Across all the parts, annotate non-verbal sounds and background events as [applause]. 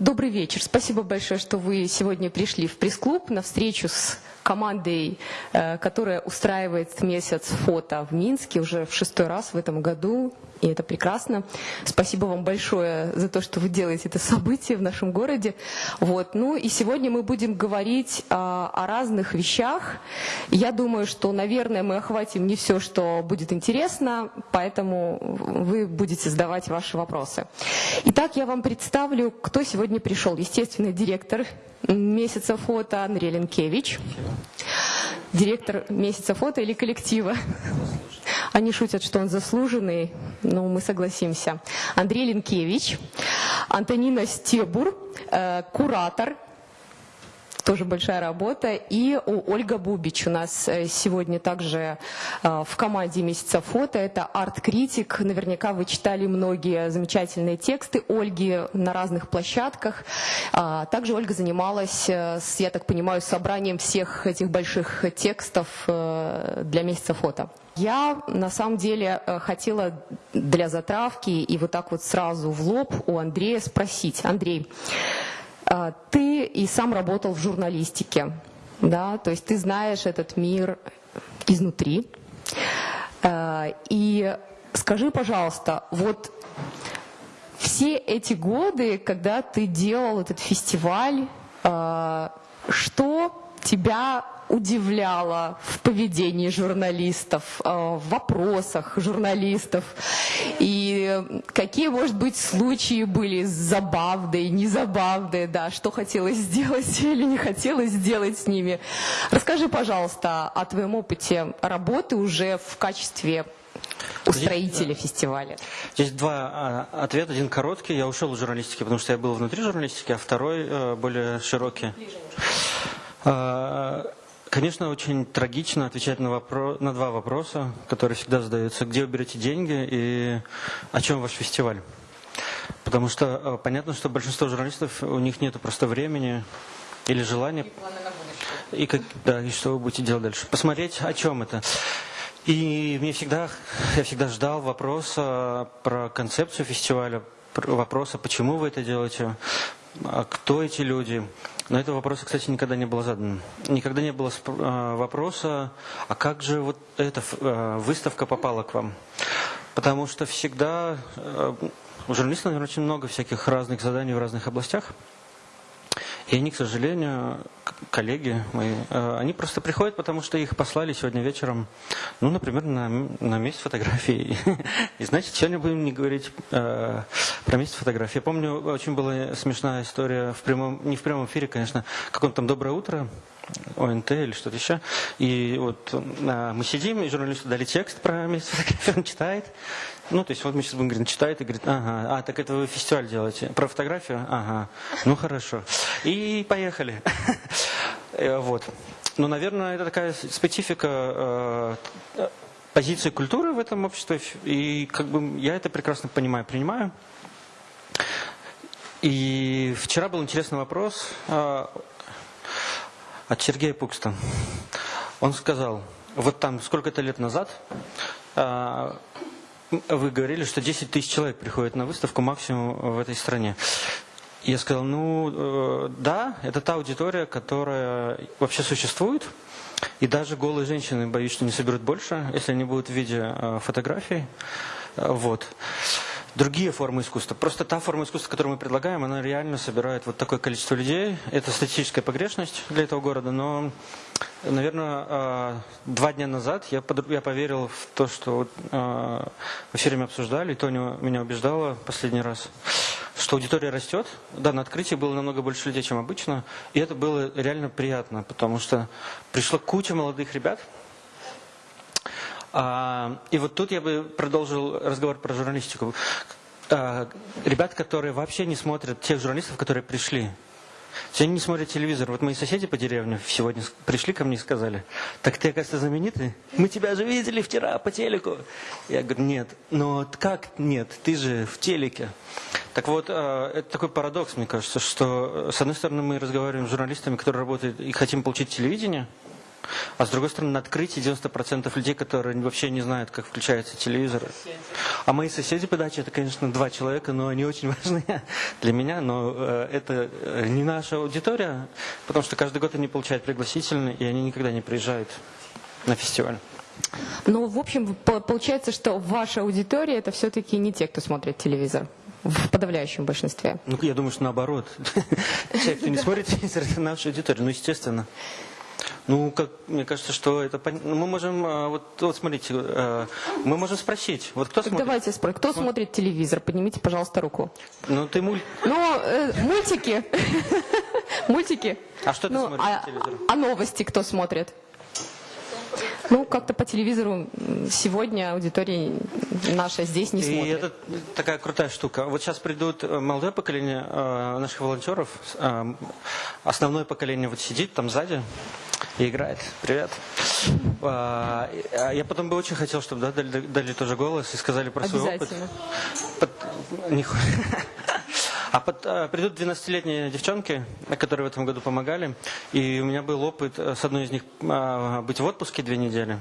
Добрый вечер. Спасибо большое, что вы сегодня пришли в пресс-клуб на встречу с командой, э, которая устраивает месяц фото в Минске уже в шестой раз в этом году. И это прекрасно. Спасибо вам большое за то, что вы делаете это событие в нашем городе. Вот. Ну и сегодня мы будем говорить а, о разных вещах. Я думаю, что, наверное, мы охватим не все, что будет интересно, поэтому вы будете задавать ваши вопросы. Итак, я вам представлю, кто сегодня пришел. Естественно, директор месяца фото Андрей Ленкевич, директор месяца фото или коллектива. Они шутят, что он заслуженный, но мы согласимся. Андрей Ленкевич, Антонина Стебур, э, куратор тоже большая работа. И у Ольга Бубич у нас э, сегодня также э, в команде «Месяца фото». Это арт-критик. Наверняка вы читали многие замечательные тексты Ольги на разных площадках. А, также Ольга занималась, э, я так понимаю, собранием всех этих больших текстов для «Месяца фото». Я на самом деле хотела для затравки и вот так вот сразу в лоб у Андрея спросить. Андрей, ты и сам работал в журналистике, да, то есть ты знаешь этот мир изнутри. А, и скажи, пожалуйста, вот все эти годы, когда ты делал этот фестиваль, а, что тебя удивляло в поведении журналистов, э, в вопросах журналистов? И какие, может быть, случаи были забавные, незабавные, да, что хотелось сделать [laughs] или не хотелось сделать с ними? Расскажи, пожалуйста, о твоем опыте работы уже в качестве устроителя Здесь, фестиваля? Здесь два а, ответа. Один короткий. Я ушел из журналистики, потому что я был внутри журналистики, а второй э, более широкий. А, конечно, очень трагично отвечать на, вопрос, на два вопроса, которые всегда задаются. Где вы берете деньги и о чем ваш фестиваль? Потому что а, понятно, что большинство журналистов, у них нет просто времени или желания. И, как, да, и что вы будете делать дальше. Посмотреть, о чем это. И мне всегда, я всегда ждал вопроса про концепцию фестиваля, вопроса, почему вы это делаете, а кто эти люди, но этого вопроса, кстати, никогда не было задано. Никогда не было а, вопроса, а как же вот эта а, выставка попала к вам? Потому что всегда а, у журналистов, наверное, очень много всяких разных заданий в разных областях. И они, к сожалению, коллеги мои, э, они просто приходят, потому что их послали сегодня вечером, ну, например, на, на месяц фотографии. [laughs] И значит, сегодня будем не говорить э, про месяц фотографии. Я помню, очень была смешная история, в прямом, не в прямом эфире, конечно, как он там «Доброе утро», ОНТ или что-то еще. И вот а, мы сидим, и журналисту дали текст про месяц фотографии, он читает. Ну, то есть вот мы сейчас будем читает и говорит, ага, а, так это вы фестиваль делаете. Про фотографию? Ага, ну хорошо. И поехали. [laughs] Э, вот. Ну, наверное, это такая специфика э, позиции культуры в этом обществе. И как бы я это прекрасно понимаю, принимаю. И вчера был интересный вопрос э, от Сергея Пукста. Он сказал, вот там сколько-то лет назад вы говорили, что 10 тысяч человек приходят на выставку максимум в этой стране. Я сказал, ну э, да, это та аудитория, которая вообще существует. И даже голые женщины, боюсь, что не соберут больше, если они будут в виде э, фотографий. Э, вот другие формы искусства. Просто та форма искусства, которую мы предлагаем, она реально собирает вот такое количество людей. Это статистическая погрешность для этого города, но, наверное, а, два дня назад я, я поверил в то, что а, мы все время обсуждали, и Тоня меня убеждала последний раз, что аудитория растет. Да, на открытии было намного больше людей, чем обычно, и это было реально приятно, потому что пришла куча молодых ребят, и вот тут я бы продолжил разговор про журналистику. А, ребят, которые вообще не смотрят тех журналистов, которые пришли. Они не смотрят телевизор. Вот мои соседи по деревне сегодня пришли ко мне и сказали, так ты, оказывается, знаменитый? Мы тебя же видели вчера по телеку. Я говорю, нет. Но как нет? Ты же в телеке. Так вот, а, это такой парадокс, мне кажется, что, с одной стороны, мы разговариваем с журналистами, которые работают и хотим получить телевидение – А с другой стороны, на открытии 90% людей, которые вообще не знают, как включается телевизор. А мои соседи по даче, это, конечно, два человека, но они очень [laughs] важны для меня. Но э, это э, не наша аудитория, потому что каждый год они получают пригласительные, и они никогда не приезжают на фестиваль. Ну, в общем, получается, что ваша аудитория это все-таки не те, кто смотрит телевизор. В подавляющем большинстве. Ну, я думаю, что наоборот. [laughs] Те, кто не смотрит телевизор, это наша аудитория. Ну, естественно. Ну, как, мне кажется, что это... Ну, мы можем... А, вот, вот смотрите, а, мы можем спросить. Вот кто смотрит? Давайте спросим. Кто смотрит телевизор? Поднимите, пожалуйста, руку. Ну, ты муль... Ну, э, мультики. [laughs] Мультики. А что ты ну, смотришь а, телевизор? А новости кто смотрит? Ну, как-то по телевизору сегодня аудитория наша здесь не смотрит. И это такая крутая штука. Вот сейчас придут э, молодое поколение э, наших волонтеров. Э, основное поколение вот сидит там сзади и играет. Привет. А, я потом бы очень хотел, чтобы да, дали, дали тоже голос и сказали про свой опыт. Обязательно. [laughs] А под, а, придут 12-летние девчонки, которые в этом году помогали, и у меня был опыт э, с одной из них а, быть в отпуске две недели.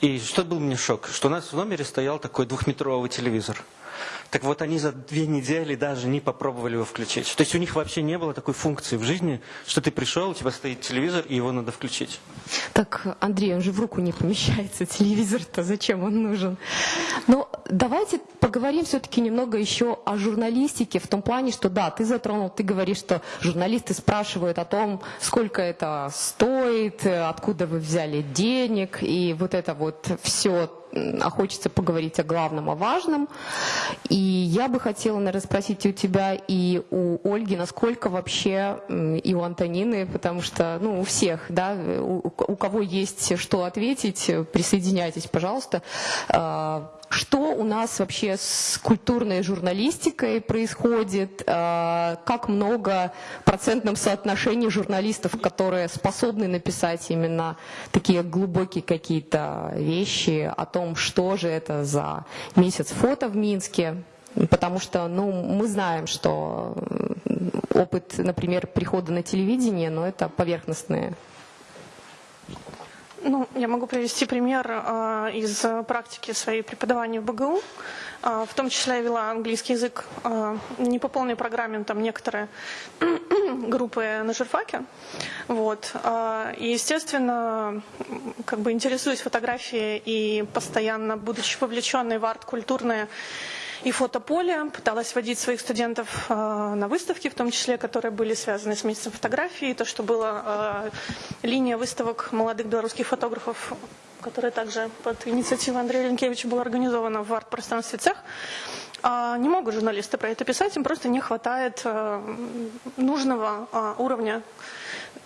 И что был мне шок, что у нас в номере стоял такой двухметровый телевизор. Так вот, они за две недели даже не попробовали его включить. То есть у них вообще не было такой функции в жизни, что ты пришел, у тебя стоит телевизор, и его надо включить. Так, Андрей, он же в руку не помещается, [laughs] телевизор-то зачем он нужен? Но давайте поговорим все-таки немного еще о журналистике, в том плане, что да, ты затронул, ты говоришь, что журналисты спрашивают о том, сколько это стоит, откуда вы взяли денег, и вот это вот все а хочется поговорить о главном, о важном. И я бы хотела, наверное, спросить у тебя и у Ольги, насколько вообще, и у Антонины, потому что, ну, у всех, да, у, у кого есть что ответить, присоединяйтесь, пожалуйста. Что у нас вообще с культурной журналистикой происходит, а, как много в процентном соотношении журналистов, которые способны написать именно такие глубокие какие-то вещи о том, что же это за месяц фото в Минске, потому что ну, мы знаем, что опыт, например, прихода на телевидение, но это поверхностные ну, я могу привести пример э, из практики своей преподавания в БГУ. Э, в том числе я вела английский язык э, не по полной программе, там некоторые [clears throat] группы на журфаке. Вот. Э, и, естественно, как бы интересуюсь фотографией и постоянно, будучи вовлеченной в арт-культурные и фотополе, пыталась водить своих студентов э, на выставки, в том числе, которые были связаны с месяцем фотографии, то, что была э, линия выставок молодых белорусских фотографов, которая также под инициативой Андрея Ленкевича была организована в арт-пространстве цех. А, не могут журналисты про это писать, им просто не хватает э, нужного а, уровня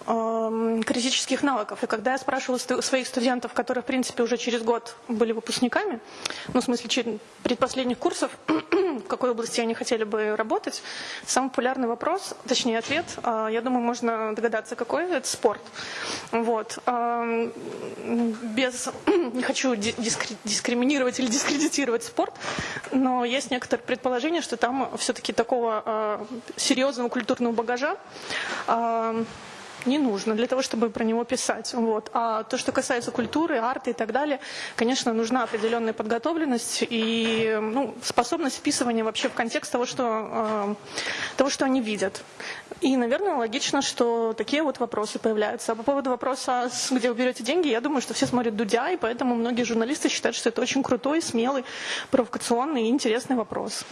критических навыков. И когда я спрашивала своих студентов, которые, в принципе, уже через год были выпускниками, ну, в смысле, предпоследних курсов, [clears throat] в какой области они хотели бы работать, самый популярный вопрос, точнее ответ, э, я думаю, можно догадаться, какой это спорт. Вот. Эм, без, [clears throat] не хочу дискриминировать или дискредитировать спорт, но есть некоторые предположения, что там все-таки такого э, серьезного культурного багажа эм, не нужно для того, чтобы про него писать. Вот. А то, что касается культуры, арта и так далее, конечно, нужна определенная подготовленность и ну, способность вписывания вообще в контекст того, что, э, того, что они видят. И, наверное, логично, что такие вот вопросы появляются. А по поводу вопроса, где вы берете деньги, я думаю, что все смотрят Дудя, и поэтому многие журналисты считают, что это очень крутой, смелый, провокационный и интересный вопрос.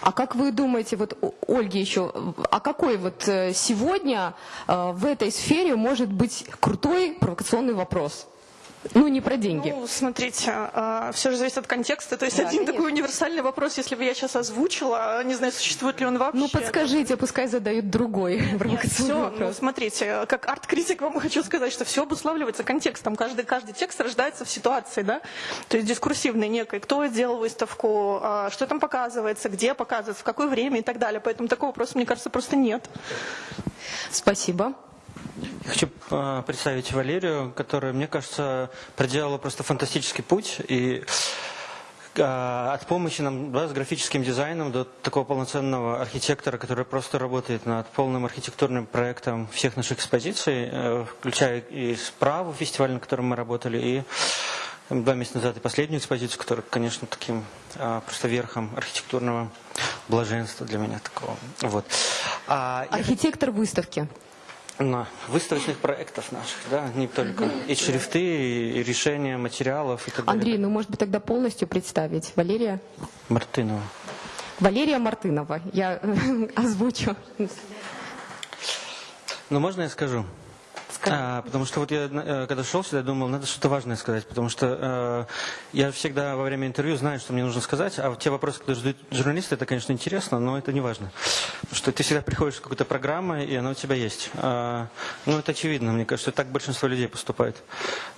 А как вы думаете, вот Ольги еще, а какой вот э, сегодня э, в этой сфере может быть крутой провокационный вопрос? Ну, не про деньги. Ну, смотрите, а, все же зависит от контекста. То есть да, один конечно. такой универсальный вопрос, если бы я сейчас озвучила, не знаю, существует ли он вообще. Ну, подскажите, пускай задают другой [laughs] провокационный ну, вопрос. Ну, смотрите, как арт-критик вам [laughs] хочу сказать, что все обуславливается контекстом. Каждый, каждый текст рождается в ситуации, да? То есть дискурсивной некой. Кто сделал выставку, а, что там показывается, где показывается, в какое время и так далее. Поэтому такого вопроса, мне кажется, просто нет. Спасибо. Я хочу э, представить Валерию, которая, мне кажется, проделала просто фантастический путь. И а, от помощи нам да, с графическим дизайном до такого полноценного архитектора, который просто работает над полным архитектурным проектом всех наших экспозиций, э, включая и справу фестиваль, на котором мы работали, и два месяца назад и последнюю экспозицию, которая, конечно, таким а, просто верхом архитектурного блаженства для меня такого. Вот. А, Архитектор выставки на выставочных проектов наших, да, не только и шрифты, и решения материалов и так далее. Андрей, ну может быть тогда полностью представить Валерия Мартынова. Валерия Мартынова. Я [laughs] озвучу. Ну можно я скажу? А, потому что вот я, э, когда шел сюда, думал, надо что-то важное сказать, потому что э, я всегда во время интервью знаю, что мне нужно сказать, а вот те вопросы, которые задают журналисты, это, конечно, интересно, но это не важно. Потому что ты всегда приходишь с какой-то программой, и она у тебя есть. А, ну, это очевидно, мне кажется, так большинство людей поступает.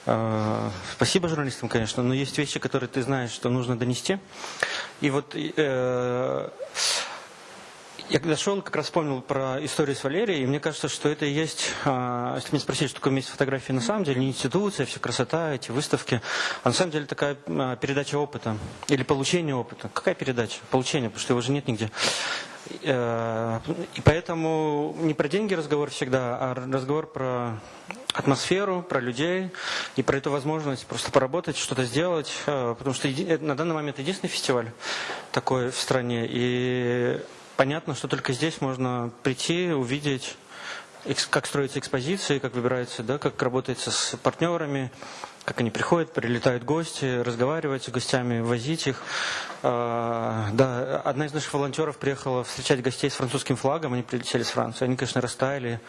А, спасибо журналистам, конечно, но есть вещи, которые ты знаешь, что нужно донести. И вот... Э, я когда шел, как раз вспомнил про историю с Валерией, и мне кажется, что это и есть, а, если меня спросить, что такое месяц фотографии на самом деле, не институция, все красота, эти выставки, а на самом деле такая а, передача опыта или получение опыта. Какая передача? Получение, потому что его же нет нигде. Э, и поэтому не про деньги разговор всегда, а разговор про атмосферу, про людей и про эту возможность просто поработать, что-то сделать, э, потому что на данный момент единственный фестиваль такой в стране, и понятно, что только здесь можно прийти, увидеть, как строятся экспозиции, как выбирается, да, как работается с партнерами, как они приходят, прилетают гости, разговаривать с гостями, возить их. А, да, одна из наших волонтеров приехала встречать гостей с французским флагом, они прилетели с Франции, они, конечно, растаяли,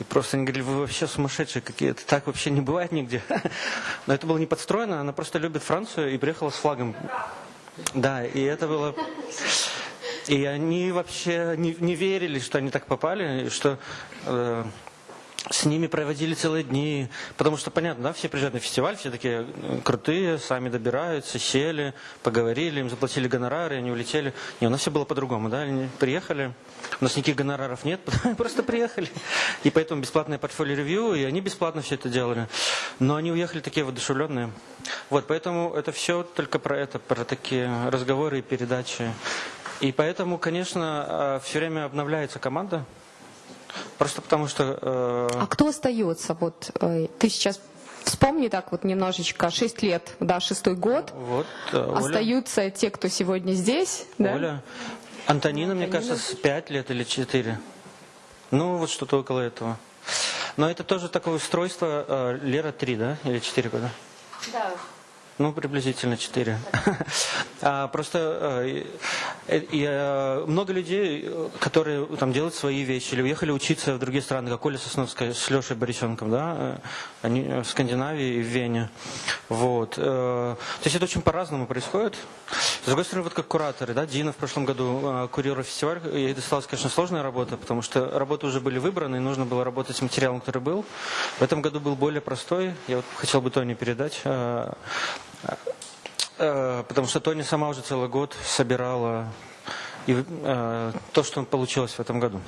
и просто они говорили, вы вообще сумасшедшие какие-то, так вообще не бывает нигде. [laughs] Но это было не подстроено, она просто любит Францию и приехала с флагом. Да, и это было... И они вообще не, не верили, что они так попали, что э, с ними проводили целые дни, потому что, понятно, да, все приезжают на фестиваль, все такие э, крутые, сами добираются, сели, поговорили, им заплатили гонорары, они улетели. Не, у нас все было по-другому, да, они приехали, у нас никаких гонораров нет, [laughs] просто приехали. И поэтому бесплатное портфолио-ревью, и они бесплатно все это делали. Но они уехали такие воодушевленные. Вот, поэтому это все только про это, про такие разговоры и передачи. И поэтому, конечно, э, все время обновляется команда. Просто потому что... Э... А кто остается? Вот э, ты сейчас вспомни так вот немножечко, 6 лет, да, шестой год. Вот, э, Оля. Остаются те, кто сегодня здесь. Да? Оля. Антонина, Антонина, мне кажется, с 5 лет или 4. Ну, вот что-то около этого. Но это тоже такое устройство, э, Лера 3, да? Или 4 года? Да. Ну, приблизительно 4. [laughs] а, просто э, э, э, много людей, которые там делают свои вещи или уехали учиться в другие страны, как Оля Сосновская с Лешей Борисенком, да, они в Скандинавии и в Вене. Вот. То есть это очень по-разному происходит. С другой стороны, вот как кураторы, да, Дина в прошлом году курировала фестиваль, ей досталась, конечно, сложная работа, потому что работы уже были выбраны, и нужно было работать с материалом, который был. В этом году был более простой. Я вот хотел бы Тони передать. Э, потому что Тоня сама уже целый год собирала и э, то, что получилось в этом году.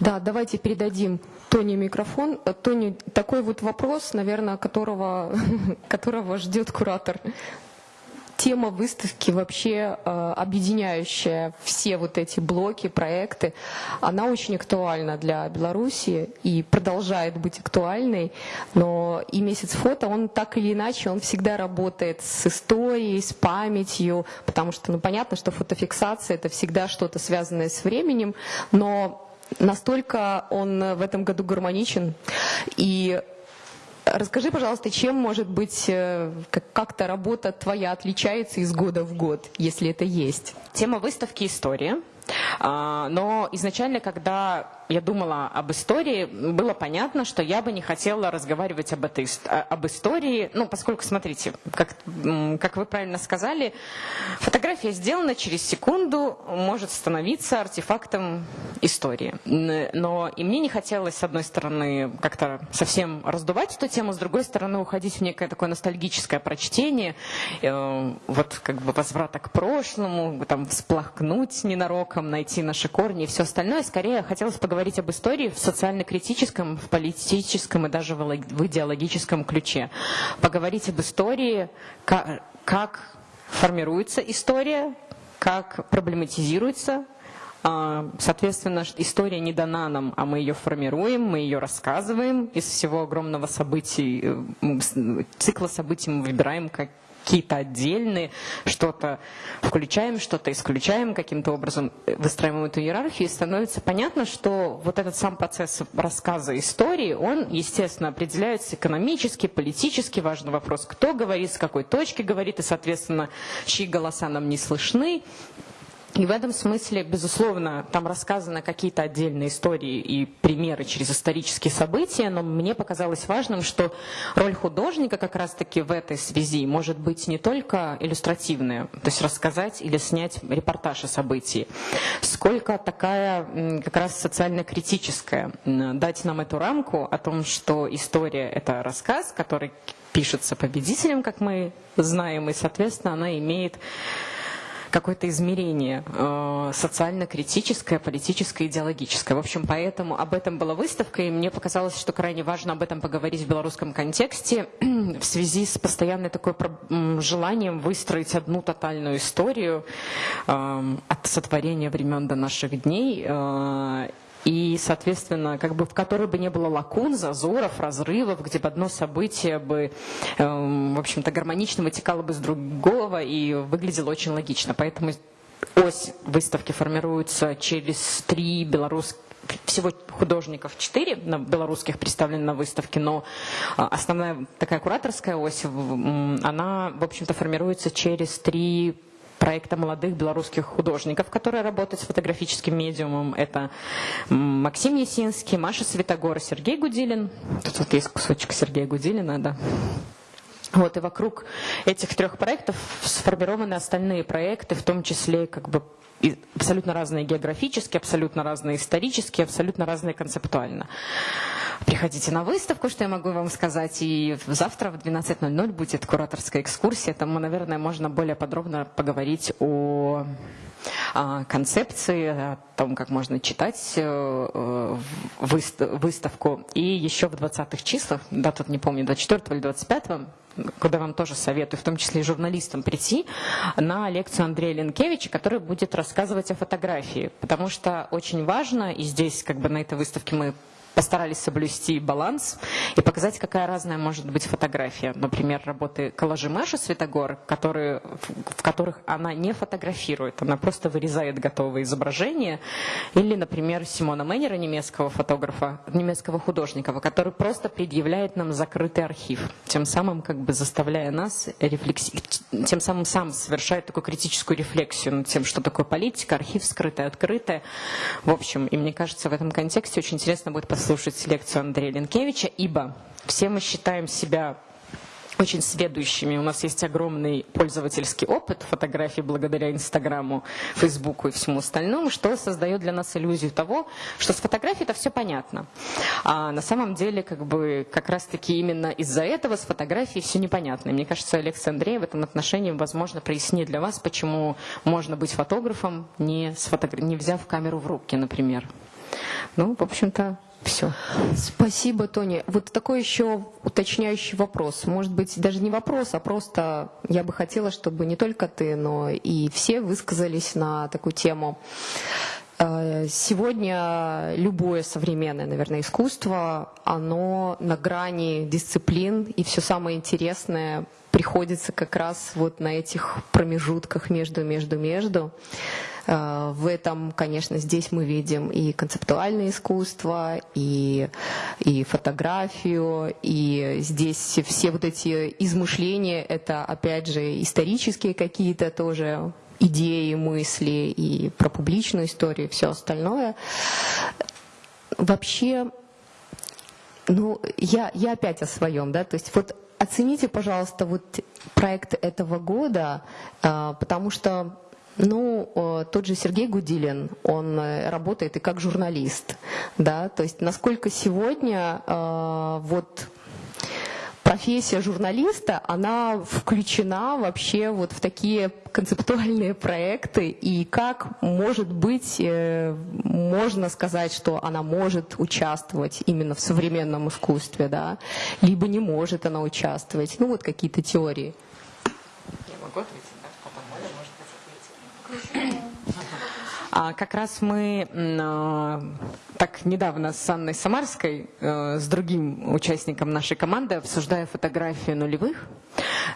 Да, давайте передадим Тоне микрофон. Э, Тони, такой вот вопрос, наверное, которого, [laughs] которого ждет куратор тема выставки вообще э, объединяющая все вот эти блоки, проекты, она очень актуальна для Беларуси и продолжает быть актуальной, но и месяц фото, он так или иначе, он всегда работает с историей, с памятью, потому что, ну, понятно, что фотофиксация это всегда что-то связанное с временем, но настолько он в этом году гармоничен. И Расскажи, пожалуйста, чем может быть э, как-то работа твоя отличается из года в год, если это есть? Тема выставки «История». А, но изначально, когда я думала об истории, было понятно, что я бы не хотела разговаривать об, этой, об истории, ну, поскольку, смотрите, как, как вы правильно сказали, фотография сделана через секунду, может становиться артефактом истории. Но и мне не хотелось, с одной стороны, как-то совсем раздувать эту тему, с другой стороны, уходить в некое такое ностальгическое прочтение, э, вот как бы возврата к прошлому, там, всплакнуть ненароком, найти наши корни и все остальное. Скорее, хотелось поговорить говорить об истории в социально-критическом, в политическом и даже в идеологическом ключе. Поговорить об истории, как, как формируется история, как проблематизируется а, Соответственно, история не дана нам, а мы ее формируем, мы ее рассказываем. Из всего огромного событий, э, цикла событий мы выбираем как какие-то отдельные, что-то включаем, что-то исключаем, каким-то образом выстраиваем эту иерархию, и становится понятно, что вот этот сам процесс рассказа истории, он, естественно, определяется экономически, политически, важный вопрос, кто говорит, с какой точки говорит, и, соответственно, чьи голоса нам не слышны, и в этом смысле, безусловно, там рассказаны какие-то отдельные истории и примеры через исторические события, но мне показалось важным, что роль художника как раз-таки в этой связи может быть не только иллюстративная, то есть рассказать или снять репортаж о событии, сколько такая как раз социально-критическая, дать нам эту рамку о том, что история — это рассказ, который пишется победителем, как мы знаем, и, соответственно, она имеет какое-то измерение э, социально-критическое, политическое, идеологическое. В общем, поэтому об этом была выставка, и мне показалось, что крайне важно об этом поговорить в белорусском контексте [clears throat] в связи с постоянной такой желанием выстроить одну тотальную историю э, от сотворения времен до наших дней э, и, соответственно, как бы в которой бы не было лакун, зазоров, разрывов, где бы одно событие бы, э, в общем-то, гармонично вытекало бы с другого и выглядело очень логично. Поэтому ось выставки формируется через три белорусских всего художников четыре белорусских представлены на выставке, но а, основная такая кураторская ось, она, в общем-то, формируется через три проекта молодых белорусских художников, которые работают с фотографическим медиумом. Это Максим Есинский, Маша Светогор, Сергей Гудилин. Тут вот есть кусочек Сергея Гудилина, да. Вот, и вокруг этих трех проектов сформированы остальные проекты, в том числе как бы абсолютно разные географически, абсолютно разные исторически, абсолютно разные концептуально. Приходите на выставку, что я могу вам сказать. И завтра в 12.00 будет кураторская экскурсия. Там, наверное, можно более подробно поговорить о концепции, о том, как можно читать э, выставку. И еще в 20-х числах, да, тут не помню, 24 или 25 куда вам тоже советую, в том числе и журналистам, прийти на лекцию Андрея Ленкевича, который будет рассказывать о фотографии. Потому что очень важно, и здесь как бы на этой выставке мы постарались соблюсти баланс и показать, какая разная может быть фотография. Например, работы коллажи Маши Светогор, которые, в которых она не фотографирует, она просто вырезает готовые изображения. Или, например, Симона Меннера, немецкого фотографа, немецкого художника, который просто предъявляет нам закрытый архив, тем самым как бы заставляя нас рефлекси... тем самым сам совершает такую критическую рефлексию над тем, что такое политика, архив скрытое, открытое. В общем, и мне кажется, в этом контексте очень интересно будет послушать слушать лекцию Андрея Ленкевича, ибо все мы считаем себя очень сведущими. У нас есть огромный пользовательский опыт фотографий благодаря Инстаграму, Фейсбуку и всему остальному, что создает для нас иллюзию того, что с фотографией это все понятно. А на самом деле, как бы, как раз-таки именно из-за этого с фотографией все непонятно. И мне кажется, Алекс Андрей в этом отношении, возможно, прояснит для вас, почему можно быть фотографом, не, сфотограф... не взяв камеру в руки, например. Ну, в общем-то, все. Спасибо, Тони. Вот такой еще уточняющий вопрос. Может быть, даже не вопрос, а просто я бы хотела, чтобы не только ты, но и все высказались на такую тему. Э, сегодня любое современное, наверное, искусство, оно на грани дисциплин, и все самое интересное приходится как раз вот на этих промежутках между, между, между. Э, в этом, конечно, здесь мы видим и концептуальное искусство, и, и фотографию, и здесь все вот эти измышления, это, опять же, исторические какие-то тоже идеи, мысли, и про публичную историю, и все остальное. Вообще, ну, я, я опять о своем, да, то есть вот оцените, пожалуйста, вот проект этого года, э, потому что ну, тот же Сергей Гудилин, он э, работает и как журналист, да, то есть насколько сегодня э, вот профессия журналиста, она включена вообще вот в такие концептуальные проекты, и как, может быть, э, можно сказать, что она может участвовать именно в современном искусстве, да, либо не может она участвовать, ну вот какие-то теории. Я могу ответить? А как раз мы а, так недавно с Анной Самарской, э, с другим участником нашей команды, обсуждая фотографии нулевых,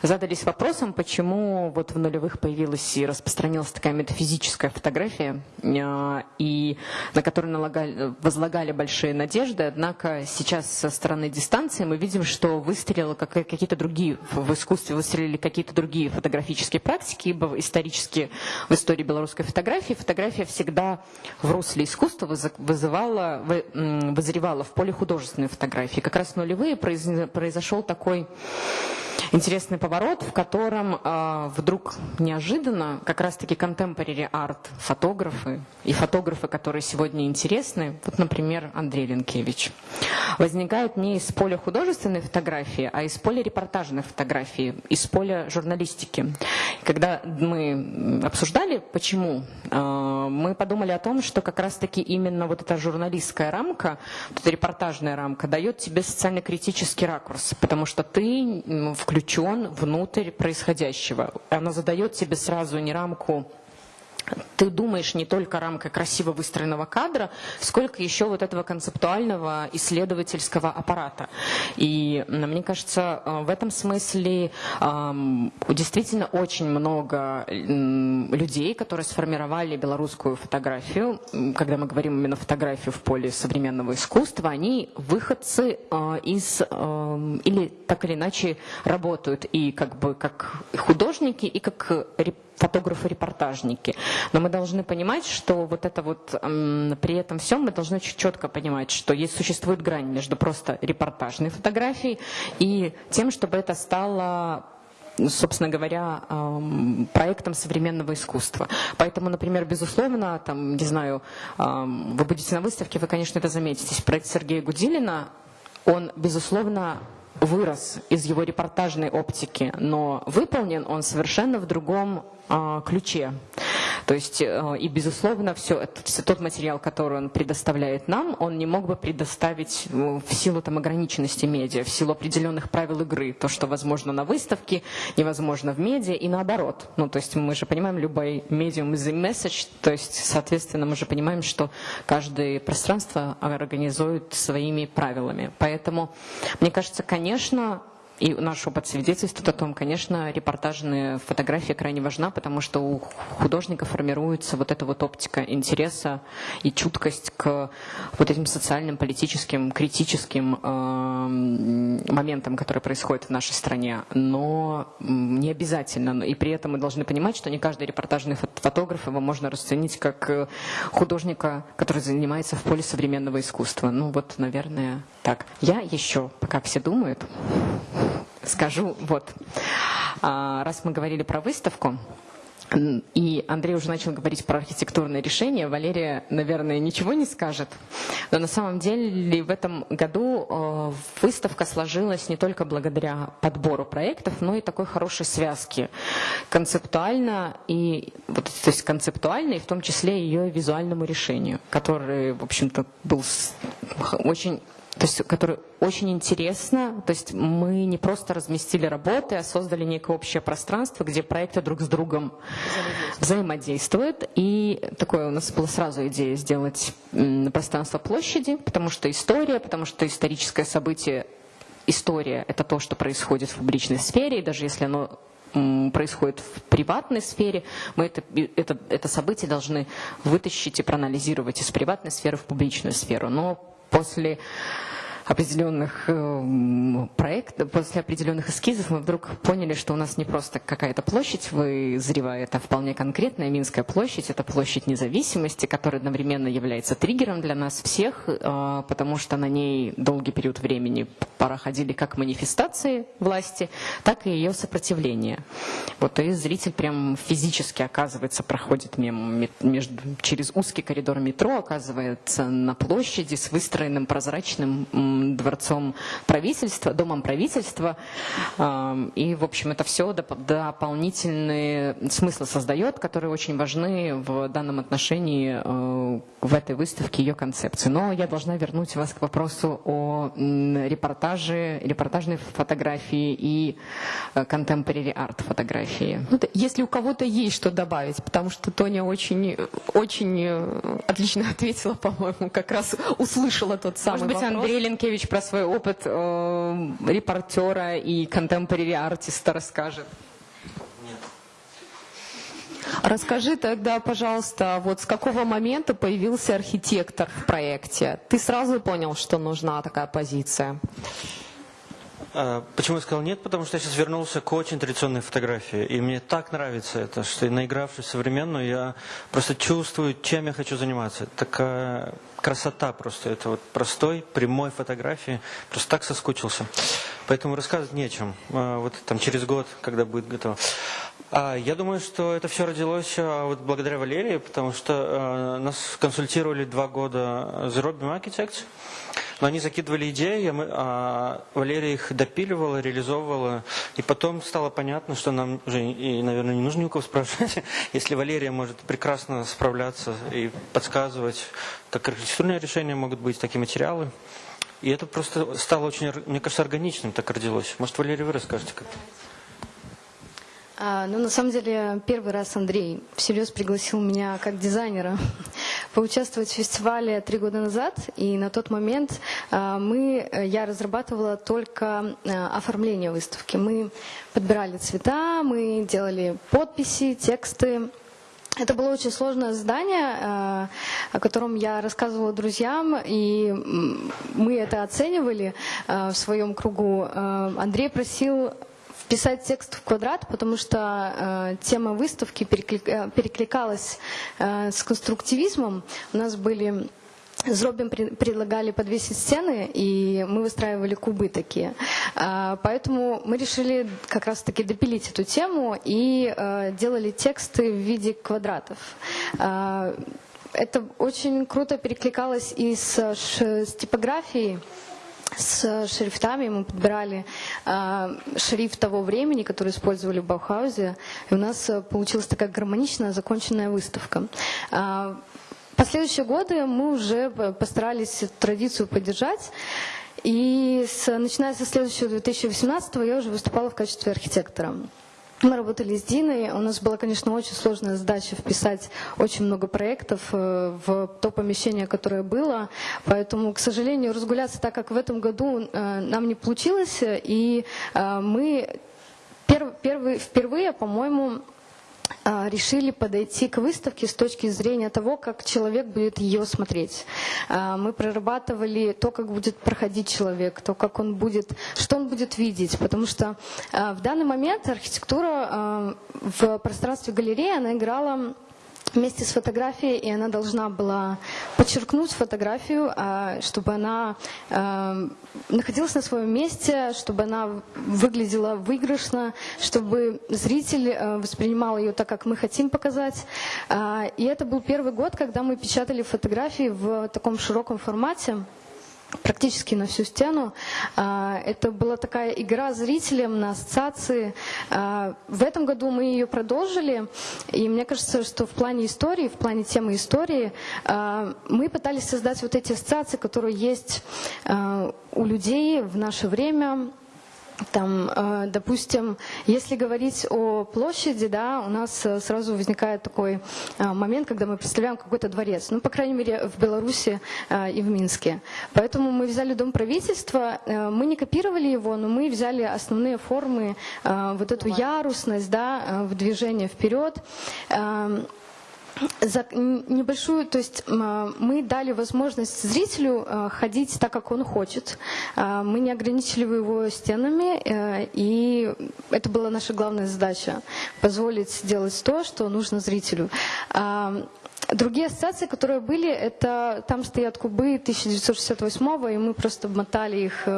задались вопросом, почему вот в нулевых появилась и распространилась такая метафизическая фотография, э, и на которую налагали, возлагали большие надежды, однако сейчас со стороны дистанции мы видим, что выстрелило какие-то другие, в искусстве выстрелили какие-то другие фотографические практики, ибо исторически в истории белорусской фотографии фотография всегда в русле искусства вызывала, вызревала в поле художественной фотографии. Как раз в нулевые произошел такой интересный поворот, в котором э, вдруг неожиданно как раз-таки contemporary арт фотографы и фотографы, которые сегодня интересны, вот, например, Андрей Ленкевич, возникают не из поля художественной фотографии, а из поля репортажной фотографии, из поля журналистики. Когда мы обсуждали, почему, э, мы подумали о том, что как раз-таки именно вот эта журналистская рамка, вот эта репортажная рамка дает тебе социально-критический ракурс, потому что ты включаешь включен внутрь происходящего. Она задает тебе сразу не рамку ты думаешь не только рамкой красиво выстроенного кадра, сколько еще вот этого концептуального исследовательского аппарата. И мне кажется, э, в этом смысле действительно очень много людей, которые сформировали белорусскую фотографию, когда мы говорим именно фотографию в поле современного искусства, они выходцы э, из, или так или иначе работают и как бы как художники, и как фотографы-репортажники. Но мы должны понимать, что вот это вот при этом всем мы должны четко понимать, что есть существует грань между просто репортажной фотографией и тем, чтобы это стало собственно говоря, проектом современного искусства. Поэтому, например, безусловно, там, не знаю, вы будете на выставке, вы, конечно, это заметите. Проект Сергея Гудилина, он, безусловно, вырос из его репортажной оптики, но выполнен он совершенно в другом а, ключе. То есть, э, и безусловно, все, тот материал, который он предоставляет нам, он не мог бы предоставить э, в силу там, ограниченности медиа, в силу определенных правил игры. То, что возможно на выставке, невозможно в медиа и наоборот. Ну, то есть мы же понимаем, любой медиум is message, то есть, соответственно, мы же понимаем, что каждое пространство организует своими правилами. Поэтому, мне кажется, конечно, и наш опыт свидетельствует о том, конечно, репортажная фотография крайне важна, потому что у художника формируется вот эта вот оптика интереса и чуткость к вот этим социальным, политическим, критическим э, моментам, которые происходят в нашей стране. Но не обязательно. И при этом мы должны понимать, что не каждый репортажный фотограф его можно расценить как э, художника, который занимается в поле современного искусства. Ну вот, наверное, так. Я еще, пока все думают, скажу, вот, а, раз мы говорили про выставку, и Андрей уже начал говорить про архитектурные решения. Валерия, наверное, ничего не скажет. Но на самом деле в этом году э, выставка сложилась не только благодаря подбору проектов, но и такой хорошей связки. Концептуально и вот, то есть концептуально, и в том числе ее визуальному решению, который, в общем-то, был очень то есть, который очень интересно. То есть мы не просто разместили работы, а создали некое общее пространство, где проекты друг с другом взаимодействуют. И такое у нас была сразу идея сделать пространство площади, потому что история, потому что историческое событие, история — это то, что происходит в публичной сфере, и даже если оно происходит в приватной сфере, мы это, это, это событие должны вытащить и проанализировать из приватной сферы в публичную сферу. Но после определенных э, проектов, после определенных эскизов мы вдруг поняли, что у нас не просто какая-то площадь вызревает, а вполне конкретная Минская площадь. Это площадь независимости, которая одновременно является триггером для нас всех, э, потому что на ней долгий период времени проходили как манифестации власти, так и ее сопротивление. Вот и зритель прям физически, оказывается, проходит мимо, между, через узкий коридор метро, оказывается на площади с выстроенным прозрачным дворцом правительства, домом правительства. И, в общем, это все дополнительные смыслы создает, которые очень важны в данном отношении э, в этой выставке, ее концепции. Но я должна вернуть вас к вопросу о репортаже, репортажной фотографии и э, contemporary арт фотографии. Ну, если у кого-то есть что добавить, потому что Тоня очень, очень э, отлично ответила, [laughs] по-моему, как раз услышала тот самый Может быть, вопрос. Андрей Ленкевич про свой опыт э, репортера и contemporary артиста расскажет. Расскажи тогда, пожалуйста, вот с какого момента появился архитектор в проекте? Ты сразу понял, что нужна такая позиция? А, почему я сказал нет? Потому что я сейчас вернулся к очень традиционной фотографии. И мне так нравится это, что наигравшись современную, я просто чувствую, чем я хочу заниматься. Такая красота просто. Это вот простой, прямой фотографии. Просто так соскучился. Поэтому рассказывать нечем. А, вот там через год, когда будет готово. А, я думаю, что это все родилось а, вот благодаря Валерии, потому что нас консультировали два года The Robin Architects. Но они закидывали идеи, а Валерия их допиливала, реализовывала. И потом стало понятно, что нам уже, и, наверное, не нужно ни у кого спрашивать, [laughs] если Валерия может прекрасно справляться и подсказывать, как архитектурные решения могут быть, такие материалы. И это просто стало очень, мне кажется, органичным так родилось. Может, Валерия, вы расскажете как-то? А, ну, на самом деле, первый раз Андрей всерьез пригласил меня как дизайнера [laughs] поучаствовать в фестивале три года назад. И на тот момент а, мы, я разрабатывала только а, оформление выставки. Мы подбирали цвета, мы делали подписи, тексты. Это было очень сложное задание, а, о котором я рассказывала друзьям, и мы это оценивали в своем кругу. Андрей просил вписать текст в квадрат, потому что э, тема выставки переклик, э, перекликалась э, с конструктивизмом. У нас были Зробим предлагали подвесить стены, и мы выстраивали кубы такие. А, поэтому мы решили как раз-таки допилить эту тему и э, делали тексты в виде квадратов. Это очень круто перекликалось и с, с типографией с шрифтами мы подбирали э, шрифт того времени, который использовали в Баухаузе, и у нас э, получилась такая гармоничная, законченная выставка. Э, последующие годы мы уже постарались эту традицию поддержать, и с, начиная со следующего 2018 я уже выступала в качестве архитектора. Мы работали с Диной. У нас была, конечно, очень сложная задача вписать очень много проектов э, в то помещение, которое было. Поэтому, к сожалению, разгуляться так, как в этом году, э, нам не получилось. И э, мы первый, впервые, по-моему, решили подойти к выставке с точки зрения того, как человек будет ее смотреть. А, мы прорабатывали то, как будет проходить человек, то, как он будет, что он будет видеть, потому что а, в данный момент архитектура в пространстве галереи, она играла вместе с фотографией, и она должна была подчеркнуть фотографию, а, чтобы она а, находилась на своем месте, чтобы она выглядела выигрышно, чтобы зритель а, воспринимал ее так, как мы хотим показать. И это был первый год, когда мы печатали фотографии в таком широком формате практически на всю стену. А, это была такая игра зрителям на ассоциации. А, в этом году мы ее продолжили, и мне кажется, что в плане истории, в плане темы истории, а, мы пытались создать вот эти ассоциации, которые есть у людей в наше время, там, э, допустим, если говорить о площади, да, у нас э, сразу возникает такой э, момент, когда мы представляем какой-то дворец, ну, по крайней мере, в Беларуси и в Минске. Поэтому мы взяли Дом правительства, мы не копировали его, но мы взяли основные формы, вот эту ярусность, да, в движение вперед. За небольшую, то есть мы дали возможность зрителю э, ходить так, как он хочет. Э, мы не ограничили его стенами, э, и это была наша главная задача – позволить сделать то, что нужно зрителю. Другие ассоциации, которые были, это там стоят кубы 1968 и мы просто мотали их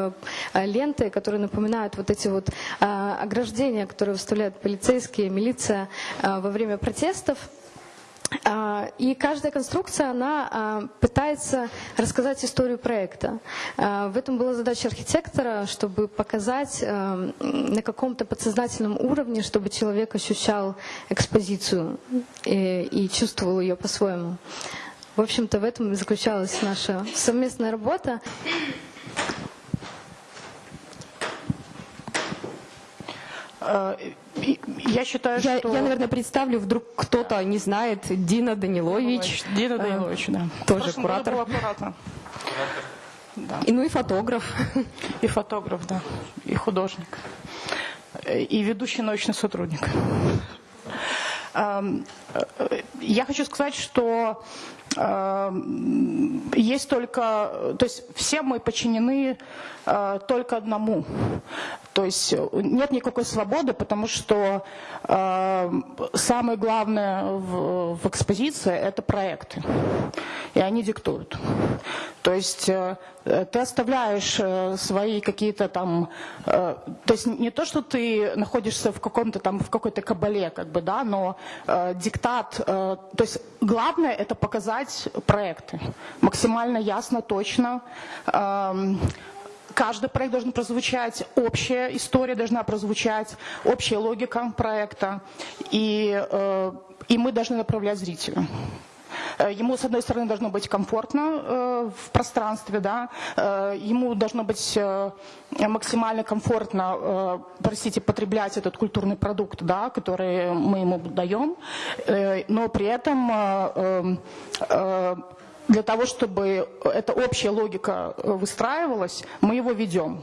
ленты, которые напоминают вот эти вот ограждения, которые выставляют полицейские, милиция во время протестов. А, и каждая конструкция, она а, пытается рассказать историю проекта. А, в этом была задача архитектора, чтобы показать на каком-то подсознательном уровне, чтобы человек ощущал экспозицию и, и чувствовал ее по-своему. В общем-то, в этом и заключалась наша совместная работа. Я считаю, я, что... Я, наверное, представлю, вдруг кто-то не знает, Дина Данилович. Дина Данилович, да. Тоже куратор. Был куратор. Да. И, ну и фотограф. [laughs] И фотограф, да. И художник. И ведущий научный сотрудник. Я хочу сказать, что есть только, то есть все мы подчинены э, только одному. То есть нет никакой свободы, потому что э, самое главное в, в экспозиции это проекты. И они диктуют. То есть э, ты оставляешь э, свои какие-то там, э, то есть не то, что ты находишься в каком-то там, в какой-то кабале, как бы, да, но э, диктат, э, то есть главное это показать проекты максимально ясно, точно. Э, каждый проект должен прозвучать, общая история должна прозвучать, общая логика проекта, и, э, и мы должны направлять зрителя. Э, ему, с одной стороны, должно быть комфортно э, в пространстве, да, э, ему должно быть максимально комфортно, простите, потреблять этот культурный продукт, да, который мы ему даем, но при этом для того, чтобы эта общая логика э, выстраивалась, мы его ведем.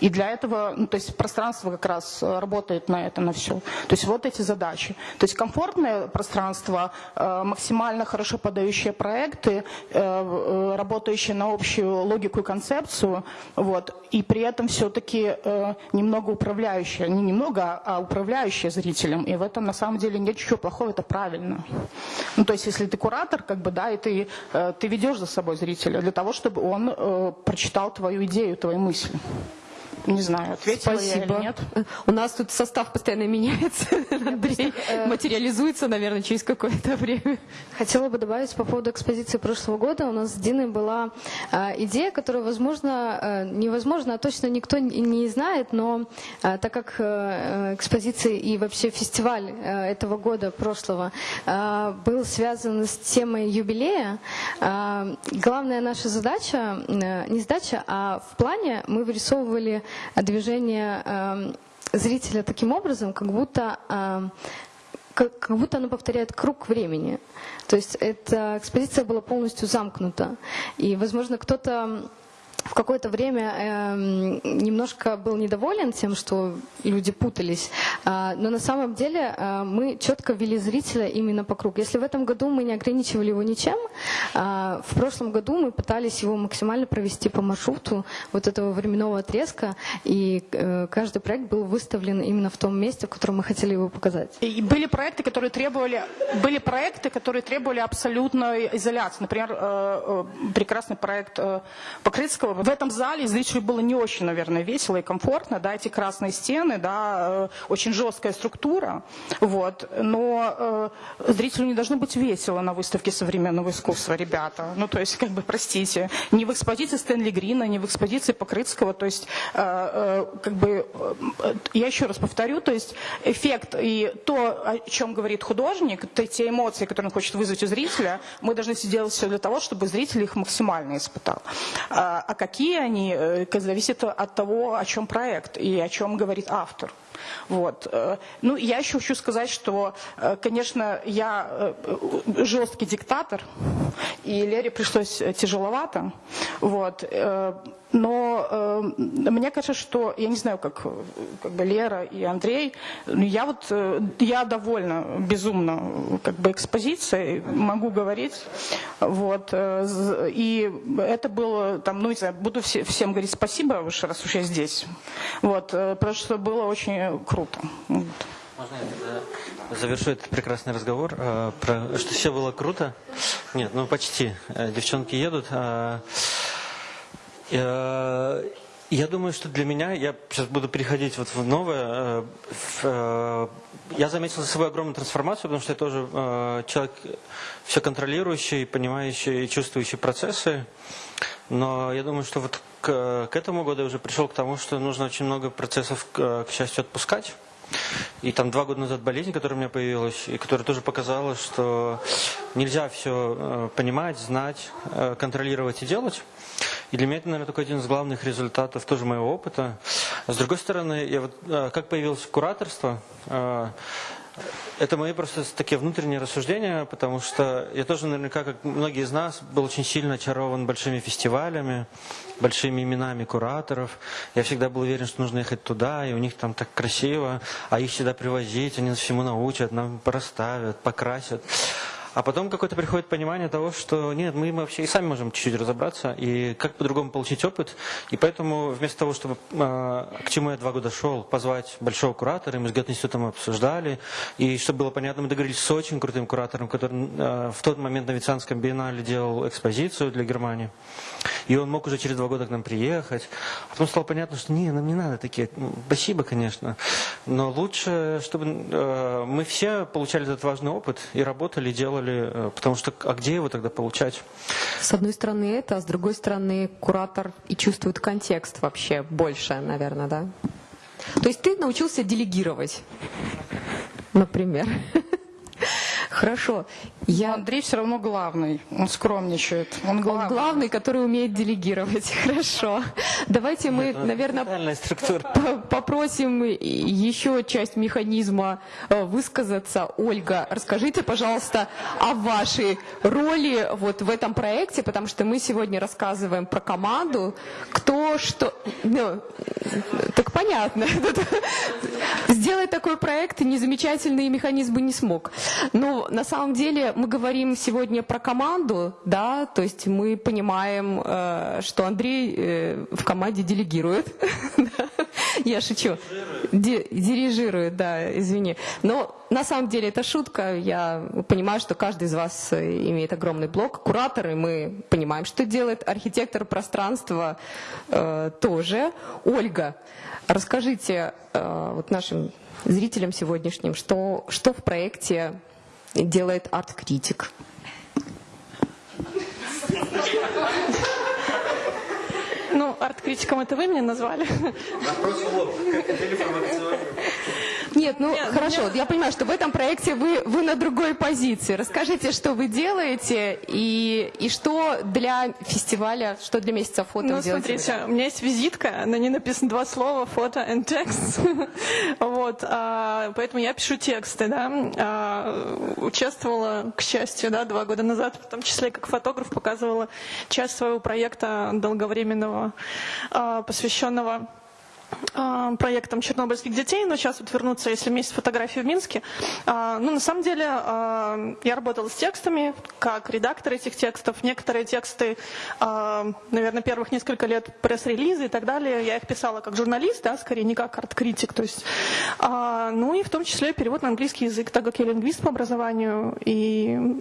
И для этого, ну, то есть пространство как раз э, работает на это, на все. То есть вот эти задачи. То есть комфортное пространство, э, максимально хорошо подающие проекты, работающие на общую логику и концепцию, вот, и при этом все-таки немного управляющие, не немного, а управляющие зрителем. И в этом на самом деле нет ничего плохого, это правильно. Ну, то есть если ты куратор, как бы, да, и ты ты ведешь за собой зрителя для того, чтобы он э, прочитал твою идею, твои мысли. Не знаю, ответила Спасибо. я или нет. У нас тут состав постоянно меняется. Андрей э, материализуется, наверное, через какое-то время. Хотела бы добавить по поводу экспозиции прошлого года. У нас с Диной была э, идея, которую, возможно, э, невозможно, а точно никто не знает, но так как экспозиция и вообще фестиваль этого года, прошлого, был связан с темой юбилея, главная наша задача, не задача, а в плане мы вырисовывали движение эм, зрителя таким образом, как будто эм, как, как будто оно повторяет круг времени. То есть эта экспозиция была полностью замкнута. И, возможно, кто-то в какое-то время э, немножко был недоволен тем, что люди путались, э, но на самом деле э, мы четко ввели зрителя именно по кругу. Если в этом году мы не ограничивали его ничем, э, в прошлом году мы пытались его максимально провести по маршруту вот этого временного отрезка, и э, каждый проект был выставлен именно в том месте, в котором мы хотели его показать. И были проекты, которые требовали, были проекты, которые требовали абсолютной изоляции. Например, э, э, прекрасный проект э, Покрытского в этом зале зрителю было не очень, наверное, весело и комфортно, да, эти красные стены, да, э, очень жесткая структура, вот, но э, зрителю не должно быть весело на выставке современного искусства, ребята, ну, то есть, как бы, простите, не в экспозиции Стэнли Грина, не в экспозиции Покрытского, то есть, э, э, как бы, э, я еще раз повторю, то есть, эффект и то, о чем говорит художник, то, те эмоции, которые он хочет вызвать у зрителя, мы должны сделать все для того, чтобы зритель их максимально испытал. А, а какие они, э, зависит от того, о чем проект и о чем говорит автор. Вот. Э, ну, я еще хочу сказать, что, э, конечно, я жесткий диктатор, и Лере пришлось тяжеловато. Вот. Но э, мне кажется, что, я не знаю, как, как бы Лера и Андрей, я вот, э, я довольна безумно как бы экспозицией, могу говорить, вот, э, и это было, там, ну, не знаю, буду все, всем говорить спасибо, уж раз уж я здесь, вот, э, потому что было очень круто. Вот. Можно я завершу этот прекрасный разговор, э, про, что все было круто? Нет, ну почти. Э, девчонки едут. Э, Я думаю, что для меня, я сейчас буду переходить вот в новое, я заметил за собой огромную трансформацию, потому что я тоже человек все контролирующий, понимающий и чувствующий процессы, но я думаю, что вот к, к этому году я уже пришел к тому, что нужно очень много процессов, к, к счастью, отпускать. И там два года назад болезнь, которая у меня появилась, и которая тоже показала, что нельзя все понимать, знать, контролировать и делать. И для меня это, наверное, такой один из главных результатов тоже моего опыта. С другой стороны, я вот, а, как появилось кураторство, это мои просто такие внутренние рассуждения, потому что я тоже наверняка, как многие из нас, был очень сильно очарован большими фестивалями, большими именами кураторов. Я всегда был уверен, что нужно ехать туда, и у них там так красиво, а их всегда привозить, они нас всему научат, нам проставят, покрасят. А потом какое-то приходит понимание того, что нет, мы вообще и сами можем чуть-чуть разобраться, и как по-другому получить опыт. И поэтому вместо того, чтобы, э, к чему я два года шел, позвать большого куратора, мы с Гет-институтом обсуждали, и чтобы было понятно, мы договорились с очень крутым куратором, который э, в тот момент на Венецианском биеннале делал экспозицию для Германии. И он мог уже через два года к нам приехать. А потом стало понятно, что не, нам не надо такие. Спасибо, конечно. Но лучше, чтобы э, мы все получали этот важный опыт и работали, делали, э, потому что а где его тогда получать? С одной стороны это, а с другой стороны куратор и чувствует контекст вообще больше, наверное, да? То есть ты научился делегировать, например. [laughs] Хорошо. Я... Андрей все равно главный, он скромничает. Он главный. он главный, который умеет делегировать. [laughs] Хорошо. Давайте мы, Это наверное, [laughs] попросим еще часть механизма э, высказаться. Ольга, расскажите, пожалуйста, о вашей роли вот в этом проекте, потому что мы сегодня рассказываем про команду, кто что... Ну, так понятно. [laughs] Сделать такой проект незамечательный механизм бы не смог. Но на самом деле мы говорим сегодня про команду, да, то есть мы понимаем, э, что Андрей э, в команде делегирует. [laughs] Я шучу. Дирижирует, да, извини. Но на самом деле это шутка. Я понимаю, что каждый из вас э, имеет огромный блок. Кураторы, мы понимаем, что делает. Архитектор пространства э, тоже. Ольга, расскажите э, вот нашим зрителям сегодняшним, что, что в проекте делает арт-критик. Ну, арт-критиком это вы меня назвали. Вопрос в лоб. Нет, ну Нет, хорошо, меня... я понимаю, что в этом проекте вы, вы на другой позиции. Расскажите, что вы делаете и, и что для фестиваля, что для месяца фото Ну, смотрите, у меня есть визитка, на ней написано два слова, фото and текст. [laughs] вот, а, поэтому я пишу тексты, да. А, участвовала, к счастью, да, два года назад, в том числе как фотограф, показывала часть своего проекта долговременного, а, посвященного проектом чернобыльских детей, но сейчас вот вернуться, если месяц фотографии в Минске. А, ну, на самом деле, а, я работала с текстами, как редактор этих текстов. Некоторые тексты, наверное, первых несколько лет пресс-релизы и так далее, я их писала как журналист, да, скорее не как арт-критик. То есть, ну и в том числе перевод на английский язык, так как я лингвист по образованию, и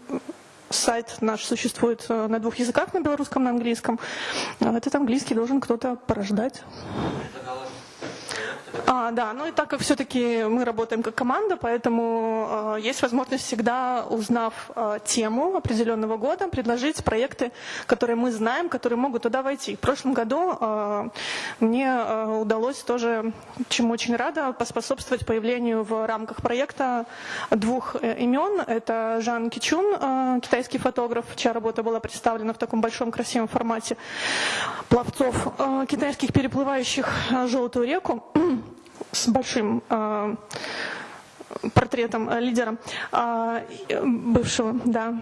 сайт наш существует э, на двух языках, на белорусском, на английском. Этот английский должен кто-то порождать. А, да, ну и так как все-таки мы работаем как команда, поэтому э, есть возможность всегда, узнав э, тему определенного года, предложить проекты, которые мы знаем, которые могут туда войти. В прошлом году э, мне э, удалось тоже, чему очень рада, поспособствовать появлению в рамках проекта двух э, имен. Это Жан Кичун, э, китайский фотограф, чья работа была представлена в таком большом красивом формате пловцов э, китайских, переплывающих э, желтую реку с большим э, портретом э, лидера э, бывшего, да.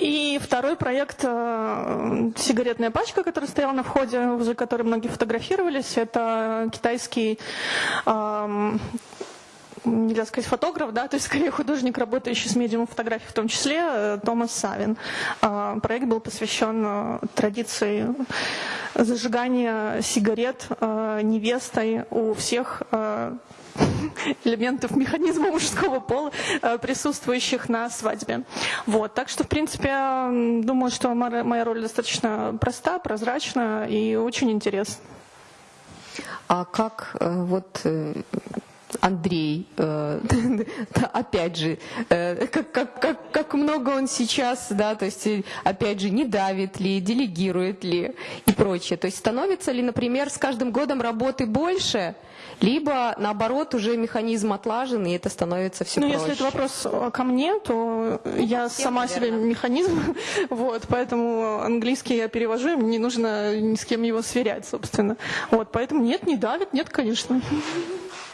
И второй проект э, «Сигаретная пачка», который стоял на входе, возле которой многие фотографировались, это китайский нельзя сказать фотограф, да, то есть скорее художник, работающий с медиумом фотографий, в том числе э, Томас Савин. Э, проект был посвящен э, традиции зажигания сигарет невестой у всех [laughs] элементов механизма мужского пола, присутствующих на свадьбе. Вот. Так что, в принципе, думаю, что моя роль достаточно проста, прозрачна и очень интересна. А как э, вот э, Андрей, э, [laughs] опять же, э, как, как, как, как много он сейчас, да, то есть, э, опять же, не давит ли, делегирует ли и прочее. То есть становится ли, например, с каждым годом работы больше, либо, наоборот, уже механизм отлажен, и это становится все ну, проще. если это вопрос ко мне, то я всем, сама наверное. себе механизм, [laughs] вот, поэтому английский я перевожу, мне не нужно ни с кем его сверять, собственно. Вот, поэтому нет, не давит, нет, конечно.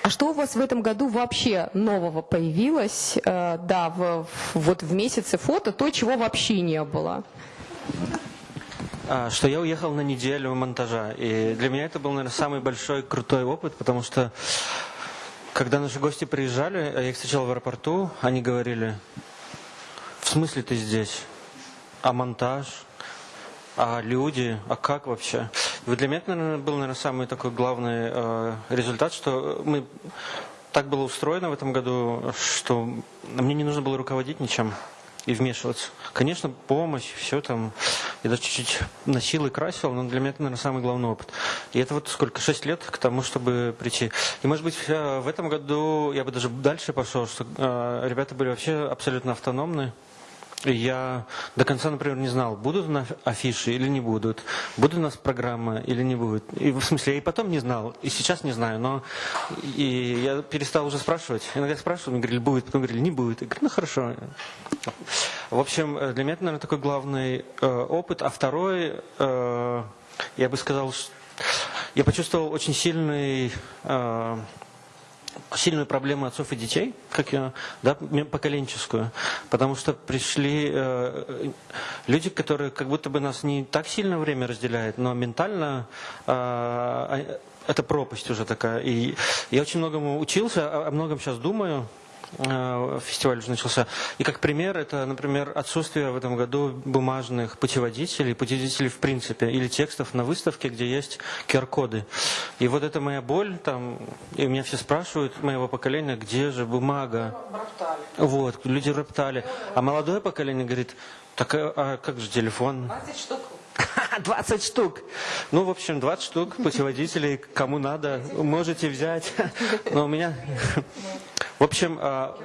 А что у вас в этом году вообще нового появилось, э, да, в, вот в месяце фото, то, чего вообще не было? А, Что я уехал на неделю монтажа. И для меня это был, наверное, самый большой крутой опыт, потому что когда наши гости приезжали, а я их встречал в аэропорту, они говорили, в смысле ты здесь? А монтаж? А люди? А как вообще? Вот для меня это, наверное, был, наверное, самый такой главный э, результат, что мы так было устроено в этом году, что мне не нужно было руководить ничем и вмешиваться. Конечно, помощь, все там. Я даже чуть-чуть носил и красил, но для меня это, наверное, самый главный опыт. И это вот сколько, шесть лет к тому, чтобы прийти. И, может быть, э, в этом году я бы даже дальше пошел, что э, ребята были вообще абсолютно автономны. Я до конца, например, не знал, будут у нас афиши или не будут, будет у нас программа или не будет. И в смысле, я и потом не знал, и сейчас не знаю, но и я перестал уже спрашивать. Иногда спрашивал, мне говорили, будет, потом говорили, не будет. Я говорю, ну хорошо. В общем, э, для меня это, наверное, такой главный э, опыт. А второй, э, я бы сказал, я почувствовал очень сильный э, сильную проблему отцов и детей, как я, да, поколенческую, потому что пришли э, люди, которые как будто бы нас не так сильно время разделяет, но ментально э, это пропасть уже такая. И я очень многому учился, о многом сейчас думаю. Э, Фестиваль уже начался. И как пример, это, например, отсутствие в этом году бумажных путеводителей, путеводителей в принципе, или текстов на выставке, где есть QR-коды. И вот это моя боль, там, и меня все спрашивают, моего поколения, где же бумага? Вот, люди роптали. А молодое поколение говорит, так а, а как же телефон? 20 штук. [laughs] 20 штук. Ну, в общем, 20 штук путеводителей, кому надо, можете взять. [laughs] Но у меня... В общем, а,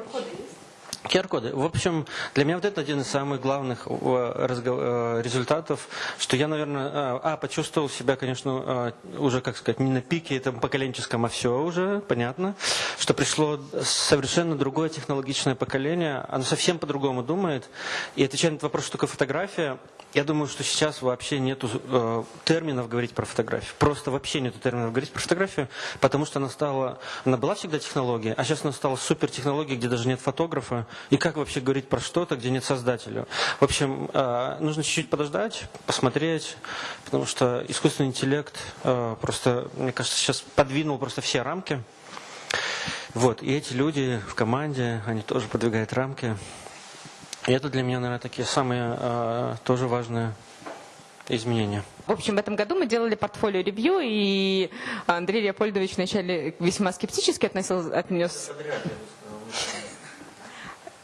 QR-коды. В общем, для меня вот это один из самых главных э, э, результатов, что я, наверное, э, а, почувствовал себя, конечно, уже, как сказать, не на пике этом поколенческом, а все уже, понятно, что пришло совершенно другое технологичное поколение, оно совсем по-другому думает, и отвечая на этот вопрос, что такое фотография, я думаю, что сейчас вообще нету э, терминов говорить про фотографию. Просто вообще нету терминов говорить про фотографию, потому что она стала, она была всегда технология, а сейчас она стала супер технологией, где даже нет фотографа. И как вообще говорить про что-то, где нет создателя? В общем, э, нужно чуть-чуть подождать, посмотреть, потому что искусственный интеллект э, просто, мне кажется, сейчас подвинул просто все рамки. Вот, и эти люди в команде, они тоже подвигают рамки. И это для меня, наверное, такие самые э, тоже важные изменения. В общем, в этом году мы делали портфолио ревью, и Андрей Леопольдович вначале весьма скептически относился, отнес...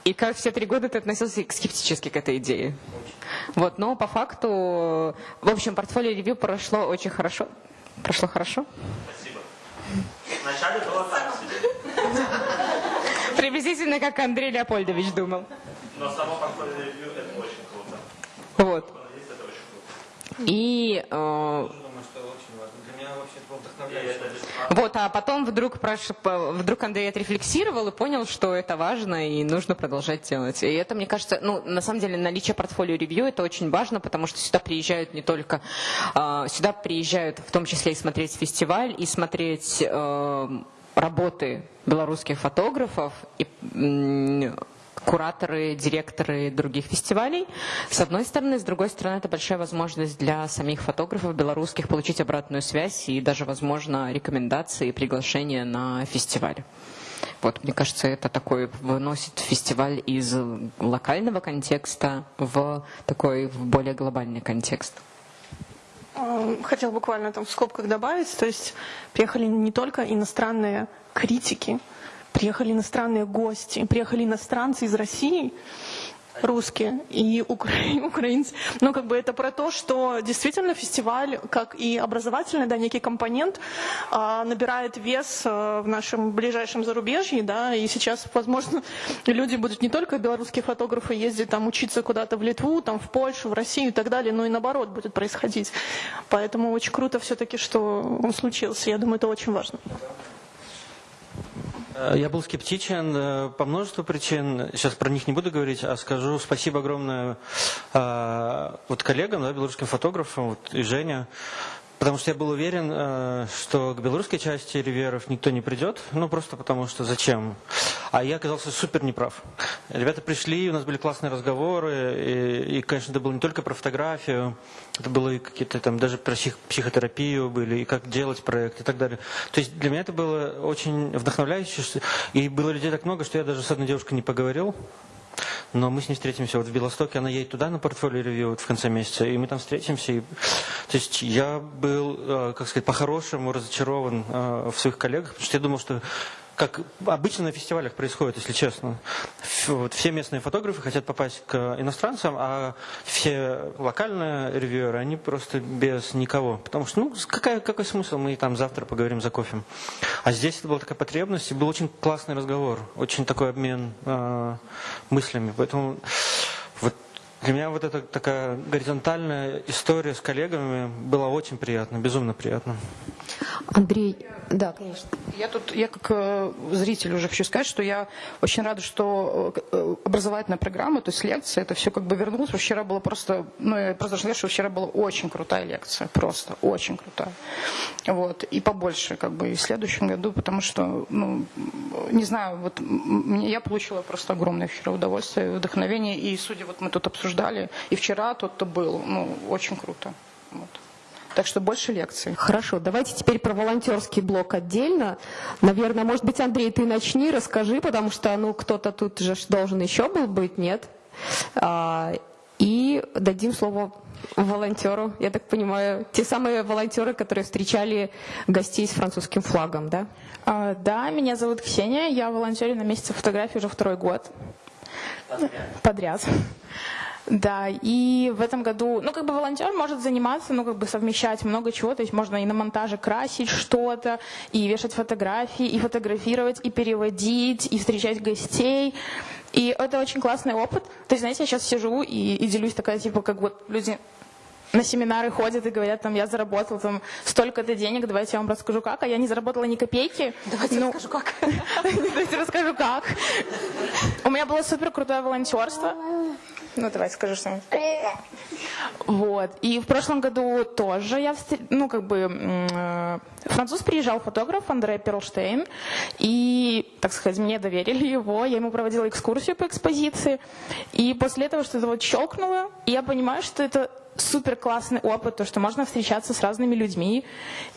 И как все три года ты относился скептически к этой идее. Вот, но по факту, в общем, портфолио ревью прошло очень хорошо. Прошло хорошо. Вначале было так себе, Приблизительно как Андрей Леопольдович думал. но само портфолио ревью это очень круто. Вот. И э, Думаю, что очень важно. Для меня вообще это было вдохновляюще. Вот, а потом вдруг, прош- вдруг Андрей отрефлексировал и понял, что это важно и нужно продолжать делать. И это, мне кажется, ну, на самом деле, наличие портфолио ревью это очень важно, потому что сюда приезжают не только, а, сюда приезжают в том числе и смотреть фестиваль, и смотреть э, работы белорусских фотографов и кураторы, директоры других фестивалей. С одной стороны, с другой стороны, это большая возможность для самих фотографов белорусских получить обратную связь и даже, возможно, рекомендации и приглашения на фестиваль. Вот, мне кажется, это такой выносит фестиваль из локального контекста в такой в более глобальный контекст. Э, Хотел буквально там в скобках добавить, то есть приехали не только иностранные критики, приехали иностранные гости, приехали иностранцы из России. русские и укра- украинцы. Ну, как бы это про то, что действительно фестиваль, как и образовательный, да, некий компонент, а, набирает вес а, в нашем ближайшем зарубежье, да, и сейчас, возможно, люди будут не только белорусские фотографы ездить там учиться куда-то в Литву, там в Польшу, в Россию и так далее, но и наоборот будет происходить. Поэтому очень круто все-таки, что он случился. Я думаю, это очень важно. Э, Я был скептичен э, по множеству причин. Сейчас про них не буду говорить, а скажу спасибо огромное э, вот коллегам, да, белорусским фотографам, вот, и Женя. Потому что я был уверен, э, что к белорусской части риверов никто не придет, ну просто потому что зачем. А я оказался супер неправ. Ребята пришли, у нас были классные разговоры, и, и, конечно, это было не только про фотографию, это было и какие-то там даже про псих- психотерапию были, и как делать проект и так далее. То есть для меня это было очень вдохновляюще, и было людей так много, что я даже с одной девушкой не поговорил. Но мы с ней встретимся вот в Белостоке, она едет туда на портфолио ревью вот в конце месяца, и мы там встретимся. И, то есть я был, э, как сказать, по-хорошему разочарован э, в своих коллегах, потому что я думал, что как обычно на фестивалях происходит, если честно. Вот все местные фотографы хотят попасть к иностранцам, а все локальные ревьюеры, они просто без никого. Потому что, ну, какая, какой смысл, мы там завтра поговорим за кофе. А здесь это была такая потребность, и был очень классный разговор, очень такой обмен э, мыслями. Поэтому для меня вот эта такая горизонтальная история с коллегами была очень приятна, безумно приятно. Андрей, да, конечно. Я тут, я как э, зритель уже хочу сказать, что я очень рада, что э, образовательная программа, то есть лекция, это все как бы вернулось. Вчера было просто, ну я просто сказать, что вчера была очень крутая лекция, просто очень крутая. Вот, и побольше как бы и в следующем году, потому что, ну, не знаю, вот мне, я получила просто огромное вчера удовольствие, вдохновение, и судя, вот мы тут обсуждали, и вчера тот, кто был, ну, очень круто. Вот. Так что больше лекций. Хорошо, давайте теперь про волонтерский блок отдельно. Наверное, может быть, Андрей, ты начни, расскажи, потому что ну кто-то тут же должен еще был быть, нет? А, и дадим слово волонтеру, я так понимаю, те самые волонтеры, которые встречали гостей с французским флагом, да? А, Да, меня зовут Ксения, я волонтерю на месяце фотографии уже второй год. Подряд. Да, и в этом году, ну, как бы волонтер может заниматься, ну, как бы совмещать много чего, то есть можно и на монтаже красить что-то, и вешать фотографии, и фотографировать, и переводить, и встречать гостей. И это очень классный опыт. То есть, знаете, я сейчас сижу и, и делюсь такая, типа, как вот люди на семинары ходят и говорят, там, я заработал там столько-то денег, давайте я вам расскажу как, а я не заработала ни копейки. Давайте расскажу как. [laughs] Давайте расскажу как. У меня было супер крутое волонтерство. Ну, давай скажи что Вот. И в прошлом году тоже я, ну, как бы, э, француз приезжал фотограф Андре Перлштейн, и, так сказать, мне доверили его, я ему проводила экскурсию по экспозиции, и после этого что-то вот щелкнуло, и я понимаю, что это супер классный опыт, то, что можно встречаться с разными людьми,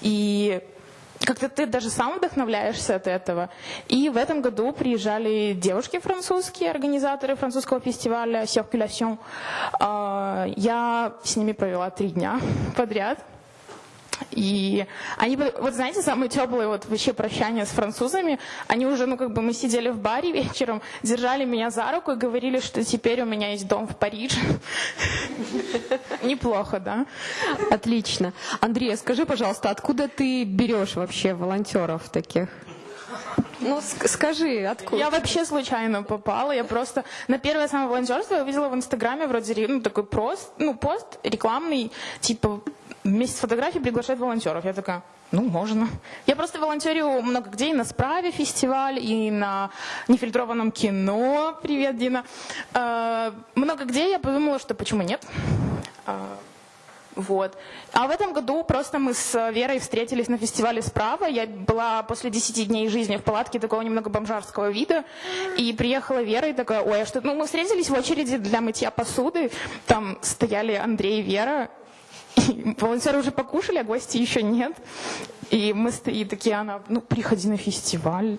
и как-то ты даже сам вдохновляешься от этого. И в этом году приезжали девушки французские, организаторы французского фестиваля Circulation. А, Я с ними провела три дня [laughs] подряд. И они, вот знаете, самые теплые вот вообще прощания с французами, они уже, ну как бы мы сидели в баре вечером, держали меня за руку и говорили, что теперь у меня есть дом в Париже. Неплохо, да? Отлично. Андрей, а скажи, пожалуйста, откуда ты берешь вообще волонтеров таких? Ну, ск- скажи, откуда? Я вообще случайно попала. Я просто на первое самое волонтерство я увидела в Инстаграме вроде ну, такой пост, ну, пост рекламный, типа вместе с фотографией приглашают волонтеров. Я такая, ну, можно. Я просто волонтерю много где, и на Справе фестиваль, и на нефильтрованном кино. Привет, Дина. Э, много где я подумала, что почему нет. Вот. А в этом году просто мы с Верой встретились на фестивале «Справа». Я была после 10 дней жизни в палатке такого немного бомжарского вида. И приехала Вера и такая, ой, а что... Ну, мы встретились в очереди для мытья посуды. Там стояли Андрей и Вера. И волонтеры уже покушали, а гости еще нет. И мы стоим такие, она, ну, приходи на фестиваль.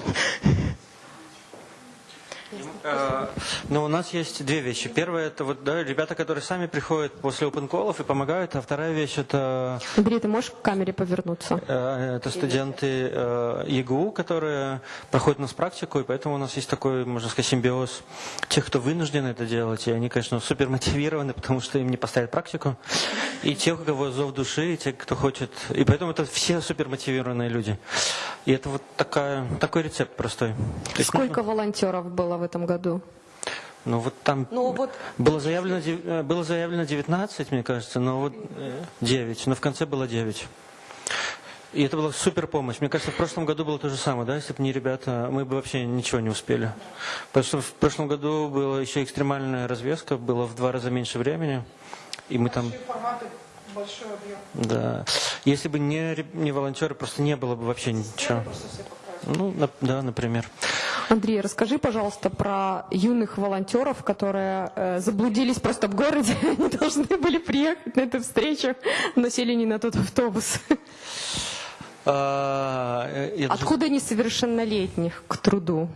Ну, у нас есть две вещи. Первое, это вот да, ребята, которые сами приходят после open колов и помогают. А вторая вещь, это, Андрей, ты можешь к камере повернуться? э, это студенты э, ЕГУ, которые проходят у нас практику, и поэтому у нас есть такой, можно сказать, симбиоз тех, кто вынужден это делать. И они, конечно, супер мотивированы, потому что им не поставят практику. И тех, у кого зов души, и те, кто хочет. И поэтому это все супер мотивированные люди. И это вот такая, такой рецепт простой. Сколько волонтеров было в этом году? Ну вот там Ну, вот- было заявлено э, было заявлено 19, мне кажется, но вот э, 9, но в конце было 9. И это была супер помощь. Мне кажется, в прошлом году было то же самое, да, если бы не ребята, мы бы вообще ничего не успели. Потому что в прошлом году была еще экстремальная развеска, было в два раза меньше времени, и мы там... форматы, большой объем. Да. Если бы не, не волонтеры, просто не было бы вообще ничего. Ну, да, например. Андрей, расскажи, пожалуйста, про юных волонтеров, которые э, заблудились просто в городе. [laughs] Они должны были приехать на эту встречу, но сели не на тот автобус. А, Откуда несовершеннолетних к труду?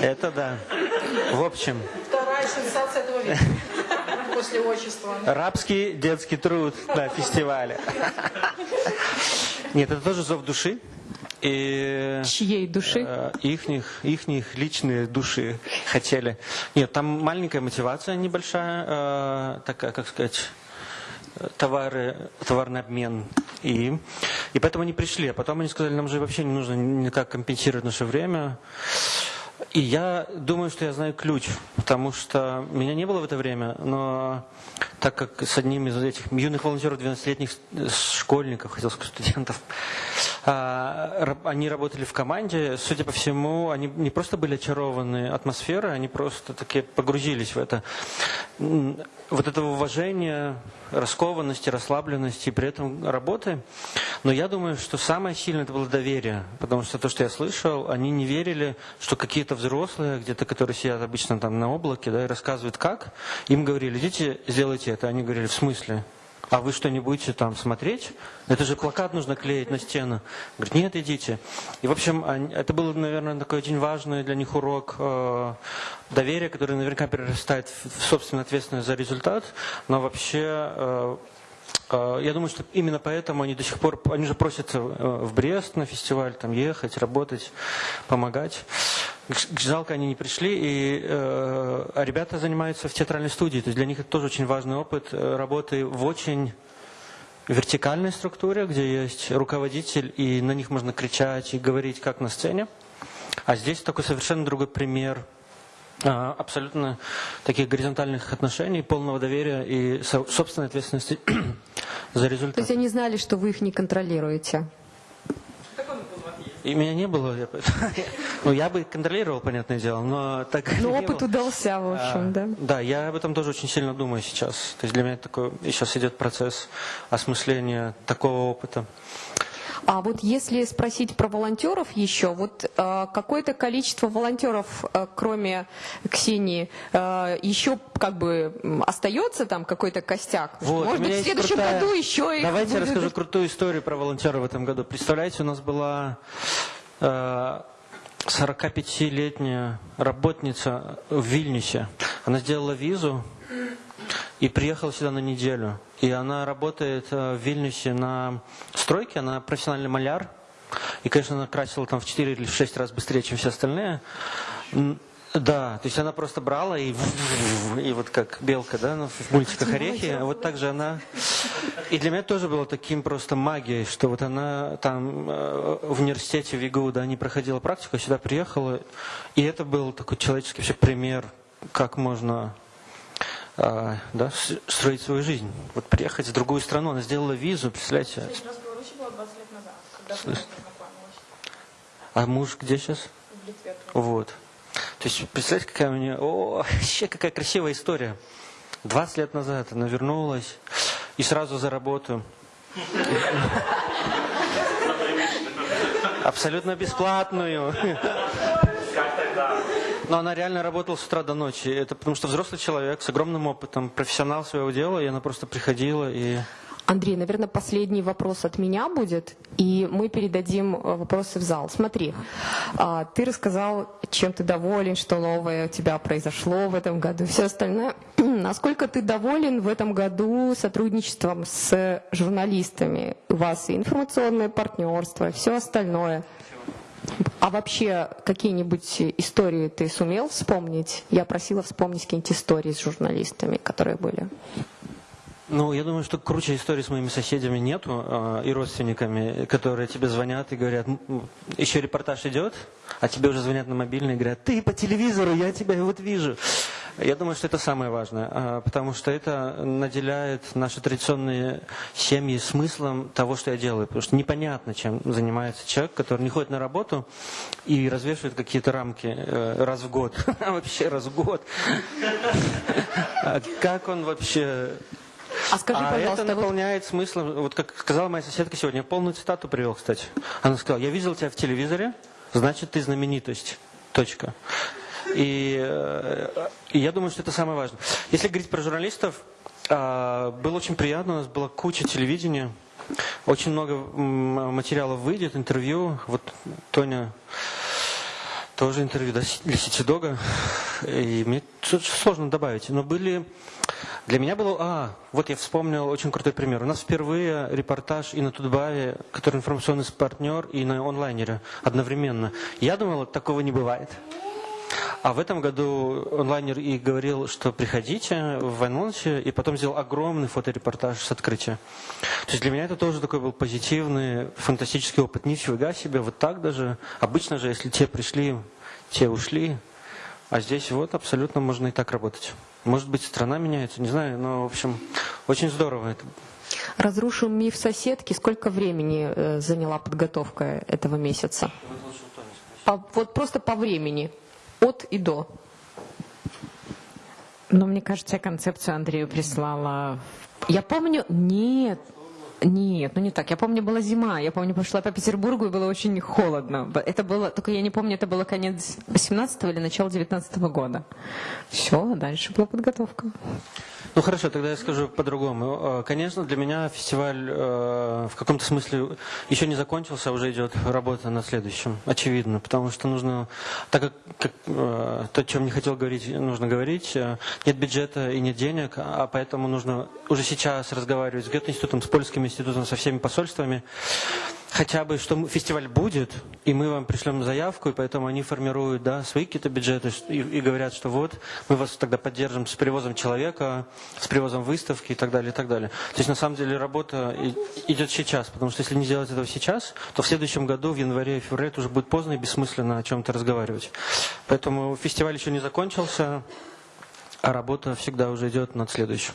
Это да. В общем, Вторая сенсация этого века после отчества. Рабский детский труд на фестивале. Нет, это тоже зов души. И Чьей души? э, ихних, ихних личные души хотели. Нет, там маленькая мотивация небольшая, э, такая, как сказать, товары, товарный обмен. И, и поэтому они пришли. А потом они сказали, нам же вообще не нужно никак компенсировать наше время. И я думаю, что я знаю ключ, потому что меня не было в это время, но так как с одним из этих юных волонтеров, 12-летних школьников, хотел сказать, студентов, а, они работали в команде, судя по всему, они не просто были очарованы атмосферой, они просто таки погрузились в это. Вот этого уважения, раскованности, расслабленности, при этом работы. Но я думаю, что самое сильное это было доверие, потому что то, что я слышал, они не верили, что какие-то взрослые, где-то, которые сидят обычно там на облаке, да, и рассказывают как, им говорили, идите, сделайте это. Они говорили, в смысле? А вы что, не будете там смотреть? Это же плакат нужно клеить на стену. Говорит, нет, идите. И, в общем, это был, наверное, такой очень важный для них урок э, доверия, который наверняка перерастает в собственную ответственность за результат. Но вообще э, Э, Я думаю, что именно поэтому они до сих пор, они же просятся э, в Брест на фестиваль, там ехать, работать, помогать. Жалко, они не пришли, и, э, а ребята занимаются в театральной студии, то есть для них это тоже очень важный опыт э, работы в очень вертикальной структуре, где есть руководитель, и на них можно кричать и говорить, как на сцене. А здесь такой совершенно другой пример а, абсолютно таких горизонтальных отношений, полного доверия и со- собственной ответственности [clears throat] за То результат. есть они знали, что вы их не контролируете. И меня не было, я, [laughs] ну я бы контролировал, понятное дело, но так Но не опыт было. удался, в общем, А, да. Да, я об этом тоже очень сильно думаю сейчас. То есть для меня такой сейчас идет процесс осмысления такого опыта. А вот если спросить про волонтеров еще, вот э, какое-то количество волонтеров, э, кроме Ксении, э, еще как бы остается там какой-то костяк? Вот, Может быть, в следующем крутая- году еще их Давайте я расскажу крутую историю про волонтера в этом году. Представляете, у нас была э, 45-летняя работница в Вильнюсе. Она сделала визу и приехала сюда на неделю. И она работает э, в Вильнюсе на стройке, она профессиональный маляр. И, конечно, она красила там в 4 или в 6 раз быстрее, чем все остальные. Да, то есть она просто брала и, [laughs] и вот как белка, да, ну, в мультиках орехи, вот так же она... И для меня тоже было таким просто магией, что вот она там э, в университете в ИГУ, да, не проходила практику, а сюда приехала, и это был такой человеческий вообще пример, как можно а, да, с- строить свою жизнь. Вот приехать в другую страну, она сделала визу, представляете? раз в Беларуси было 20 лет назад, А муж где сейчас? в Литве. Вот. То есть, представляете, какая у нее... О, вообще, какая красивая история. 20 лет назад она вернулась и сразу за работу. Абсолютно бесплатную. Но она реально работала с утра до ночи. Это потому что взрослый человек с огромным опытом, профессионал своего дела, и она просто приходила и... Андрей, наверное, последний вопрос от меня будет, и мы передадим э, вопросы в зал. Смотри, а, ты рассказал, чем ты доволен, что новое у тебя произошло в этом году, все остальное. [clears throat] Насколько ты доволен в этом году сотрудничеством с журналистами? У вас и информационное партнерство, и все остальное. А вообще какие-нибудь истории ты сумел вспомнить? Я просила вспомнить какие-нибудь истории с журналистами, которые были. Ну, я думаю, что круче истории с моими соседями нету э, и родственниками, которые тебе звонят и говорят, еще репортаж идет, а тебе уже звонят на мобильный и говорят, ты по телевизору, я тебя вот вижу. Я думаю, что это самое важное, э, потому что это наделяет наши традиционные семьи смыслом того, что я делаю. Потому что непонятно, чем занимается человек, который не ходит на работу и развешивает какие-то рамки э, раз в год. [laughs] Вообще раз в год. [laughs] А как он вообще а скажи, а пожалуйста, это вот- наполняет смыслом, вот как сказала моя соседка сегодня, полную цитату привел, кстати. Она сказала, я видел тебя в телевизоре, значит ты знаменитость. Точка. И, э, и я думаю, что это самое важное. Если говорить про журналистов, а, было очень приятно, у нас была куча телевидения, очень много материалов выйдет, интервью. Вот Тоня тоже интервью для Ситидога. И мне сложно добавить. Но были... Для меня было... А, вот я вспомнил очень крутой пример. У нас впервые репортаж и на Тутбае, который информационный партнер, и на онлайнере одновременно. Я думал, такого не бывает. А в этом году онлайнер и говорил, что приходите в анонсе, и потом сделал огромный фоторепортаж с открытия. То есть для меня это тоже такой был позитивный, фантастический опыт. Нифига себе, вот так даже. Обычно же, если те пришли, те ушли. А здесь вот абсолютно можно и так работать. Может быть, страна меняется, не знаю, но, в общем, очень здорово это. Разрушим миф соседки. Сколько времени э, заняла подготовка этого месяца? По- вот просто по времени. От и до. Но мне кажется, я концепцию Андрею прислала. Я помню, нет, нет, ну не так. Я помню, была зима. Я помню, пошла по Петербургу и было очень холодно. Это было, только я не помню, это было конец 18 или начало 19 года. Все, дальше была подготовка. Ну хорошо, тогда я скажу по-другому. Э, Конечно, для меня фестиваль э, в каком-то смысле еще не закончился, а уже идет работа над следующим. Очевидно, потому что нужно, так как, как, э, то, о чем не хотел говорить, нужно говорить. Э, Нет бюджета и нет денег, а поэтому нужно уже сейчас разговаривать с Гёте-институтом, с польским институтом, со всеми посольствами. Хотя бы, что фестиваль будет, и мы вам пришлем заявку, и поэтому они формируют да, свои какие-то бюджеты и, и говорят, что вот, мы вас тогда поддержим с привозом человека, с привозом выставки и так далее, и так далее. То есть, на самом деле, работа идет сейчас, потому что если не сделать этого сейчас, то в следующем году, в январе и феврале, это уже будет поздно и бессмысленно о чем-то разговаривать. Поэтому фестиваль еще не закончился, а работа всегда уже идет над следующим.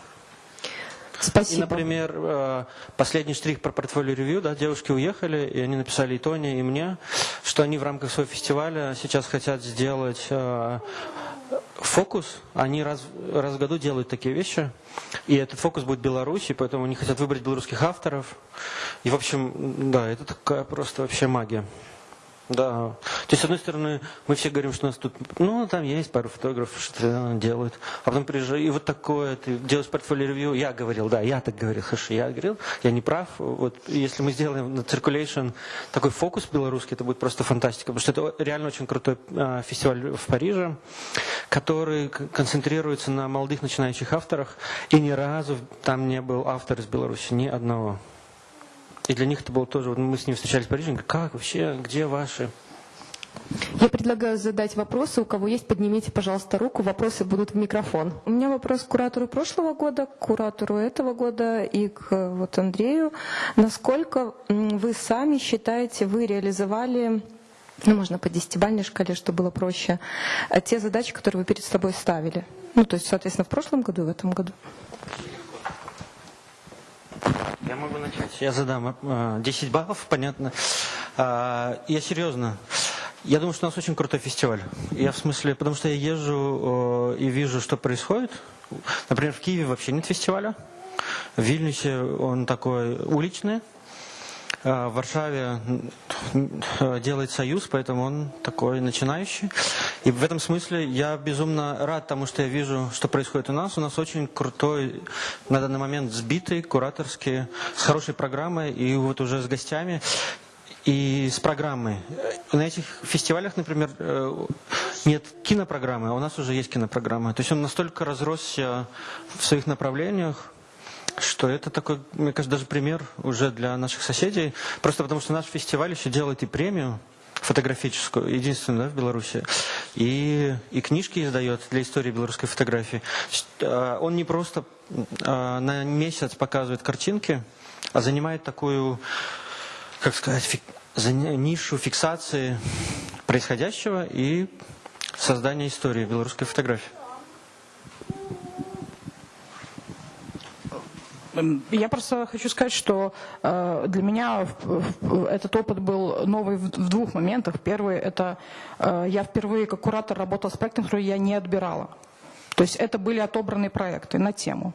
И, Спасибо. например, э, последний штрих про портфолио ревью, да, девушки уехали, и они написали и Тоне, и мне, что они в рамках своего фестиваля сейчас хотят сделать э, фокус. Они раз, раз в году делают такие вещи, и этот фокус будет Беларуси, поэтому они хотят выбрать белорусских авторов. И, в общем, да, это такая просто вообще магия. Да. То есть, с одной стороны, мы все говорим, что у нас тут, ну, там есть пару фотографов, что делают. А потом приезжаю, и вот такое, ты делаешь портфолио ревью. Я говорил, да, я так говорил, хорошо, я говорил, я не прав. Вот если мы сделаем на Circulation такой фокус белорусский, это будет просто фантастика. Потому что это реально очень крутой а, фестиваль в Париже, который концентрируется на молодых начинающих авторах. И ни разу там не был автор из Беларуси, ни одного. И для них это было тоже, вот мы с ними встречались в Париже, как вообще, где ваши? Я предлагаю задать вопросы. У кого есть, поднимите, пожалуйста, руку. Вопросы будут в микрофон. У меня вопрос к куратору прошлого года, к куратору этого года и к вот Андрею. Насколько вы сами считаете, вы реализовали, ну, можно по десятибалльной шкале, чтобы было проще, э, те задачи, которые вы перед собой ставили? Ну, то есть, соответственно, в прошлом году и в этом году. Я могу начать. Я задам э, 10 баллов, понятно. А, я серьезно. Я думаю, что у нас очень крутой фестиваль. Я в смысле, потому что я езжу э, и вижу, что происходит. Например, в Киеве вообще нет фестиваля. В Вильнюсе он такой уличный. А В Варшаве э, делает союз, поэтому он такой начинающий. И в этом смысле я безумно рад тому, что я вижу, что происходит у нас. У нас очень крутой, на данный момент сбитый, кураторский, с хорошей программой и вот уже с гостями и с программой. На этих фестивалях, например, э, нет кинопрограммы, а у нас уже есть кинопрограмма. То есть он настолько разросся в своих направлениях, что это такой, мне кажется, даже пример уже для наших соседей. Просто потому что наш фестиваль еще делает и премию фотографическую, единственную да, в Беларуси, и, и книжки издает для истории белорусской фотографии. Э, он не просто э, на месяц показывает картинки, а занимает такую, как сказать, за нишу фиксации происходящего и создания истории белорусской фотографии. Я просто хочу сказать, что э, для меня этот опыт был новый в, двух моментах. Первый – это э, я впервые как куратор работал с проектом, который я не отбирала. То есть это были отобранные проекты на тему,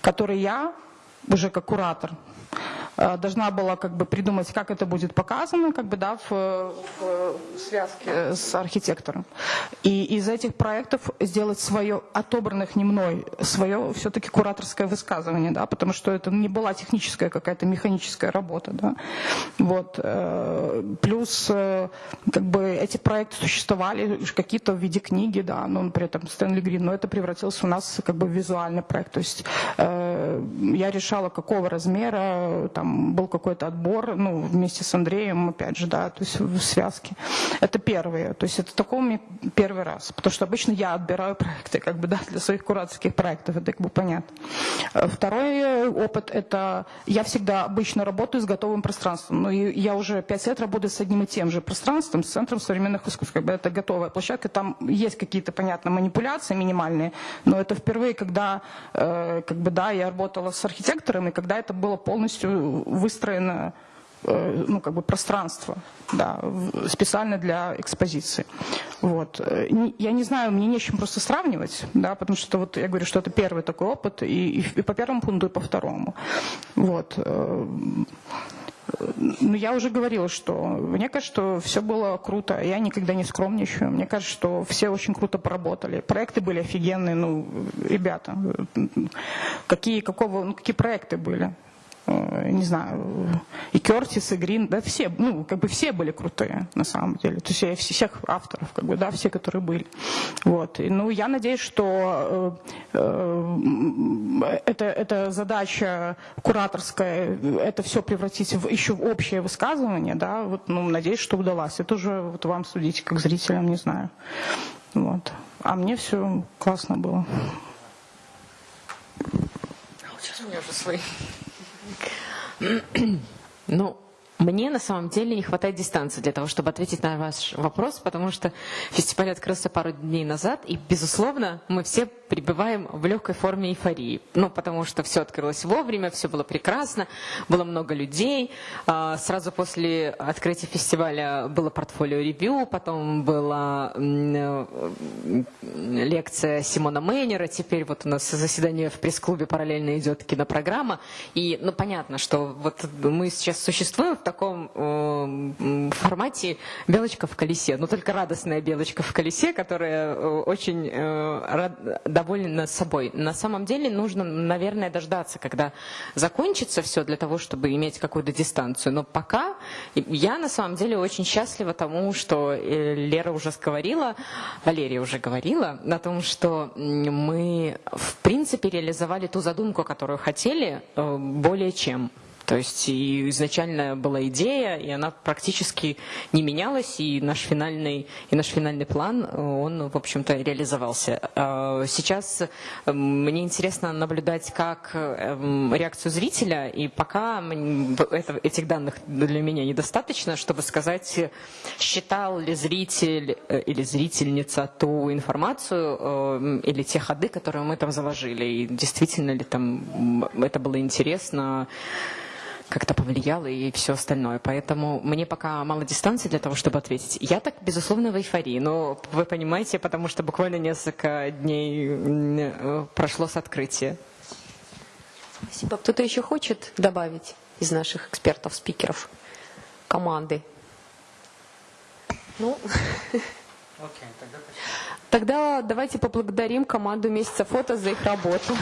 которые я уже как куратор должна была как бы придумать, как это будет показано, как бы, да, в, в связке с архитектором. И из этих проектов сделать свое, отобранных не мной, свое все-таки кураторское высказывание, да, потому что это не была техническая какая-то механическая работа, да. Вот. Э, плюс, э, как бы, эти проекты существовали какие-то в виде книги, да, ну, при этом Стэнли Грин, но это превратилось у нас как бы в визуальный проект. То есть я решала, какого размера, там, там был какой-то отбор, ну, вместе с Андреем, опять же, да, то есть в связке. Это первые, то есть это такой первый раз, потому что обычно я отбираю [laughs] проекты, как бы, да, для своих кураторских проектов, это как бы понятно. Второй опыт, это я всегда обычно работаю с готовым пространством, ну, и я уже пять лет работаю с одним и тем же пространством, с Центром современных искусств, как бы это готовая площадка, там есть какие-то, понятно, манипуляции минимальные, но это впервые, когда, э, как бы, да, я работала с архитектором, и когда это было полностью выстроено э, ну, как бы пространство, да, специально для экспозиции. Вот. Э, я не знаю, мне не с чем просто сравнивать, да, потому что вот я говорю, что это первый такой опыт, и, и, и по первому пункту, и по второму. Вот. Э, ну, я уже говорила, что мне кажется, что все было круто. Я никогда не скромничаю. Мне кажется, что все очень круто поработали. Проекты были офигенные. Ну, ребята, какие, какого, ну, какие проекты были? Э, не знаю, и Кертис, и Грин, да, все, ну, как бы все были крутые, на самом деле. То есть всех авторов, как бы, да, все, которые были. Вот. И, ну, я надеюсь, что э, это, это задача кураторская, это все превратить в, еще в общее высказывание, да, вот, ну, надеюсь, что удалось. Это уже вот вам судить, как зрителям, не знаю. Вот. А мне все классно было. Сейчас у меня уже свои. Ну, мне на самом деле не хватает дистанции для того, чтобы ответить на ваш вопрос, потому что фестиваль открылся пару дней назад, и, безусловно, мы все пребываем в легкой форме эйфории. Ну, потому что все открылось вовремя, все было прекрасно, было много людей. А, сразу после открытия фестиваля было портфолио-ревью, потом была э, лекция Симона Мейнера, теперь вот у нас заседание в пресс-клубе параллельно идет кинопрограмма. И, ну, понятно, что вот мы сейчас существуем в таком э, формате белочка в колесе, но только радостная белочка в колесе, которая э, очень э, довольна собой. На самом деле нужно, наверное, дождаться, когда закончится все для того, чтобы иметь какую-то дистанцию. Но пока я на самом деле очень счастлива тому, что Лера уже говорила, Валерия уже говорила о том, что мы в принципе реализовали ту задумку, которую хотели, более чем. То есть и изначально была идея, и она практически не менялась, и наш финальный, и наш финальный план, он, в общем-то, реализовался. А сейчас мне интересно наблюдать, как эм, реакцию зрителя, и пока этих данных для меня недостаточно, чтобы сказать, считал ли зритель э, или зрительница ту информацию эм, или те ходы, которые мы там заложили, и действительно ли там это было интересно, как-то повлияло и все остальное. Поэтому мне пока мало дистанции для того, чтобы ответить. Я так, безусловно, в эйфории, но вы понимаете, потому что буквально несколько дней прошло с открытия. Спасибо. Кто-то еще хочет добавить из наших экспертов, спикеров, команды? Ну, Тогда давайте поблагодарим команду «Месяца фото» за их работу.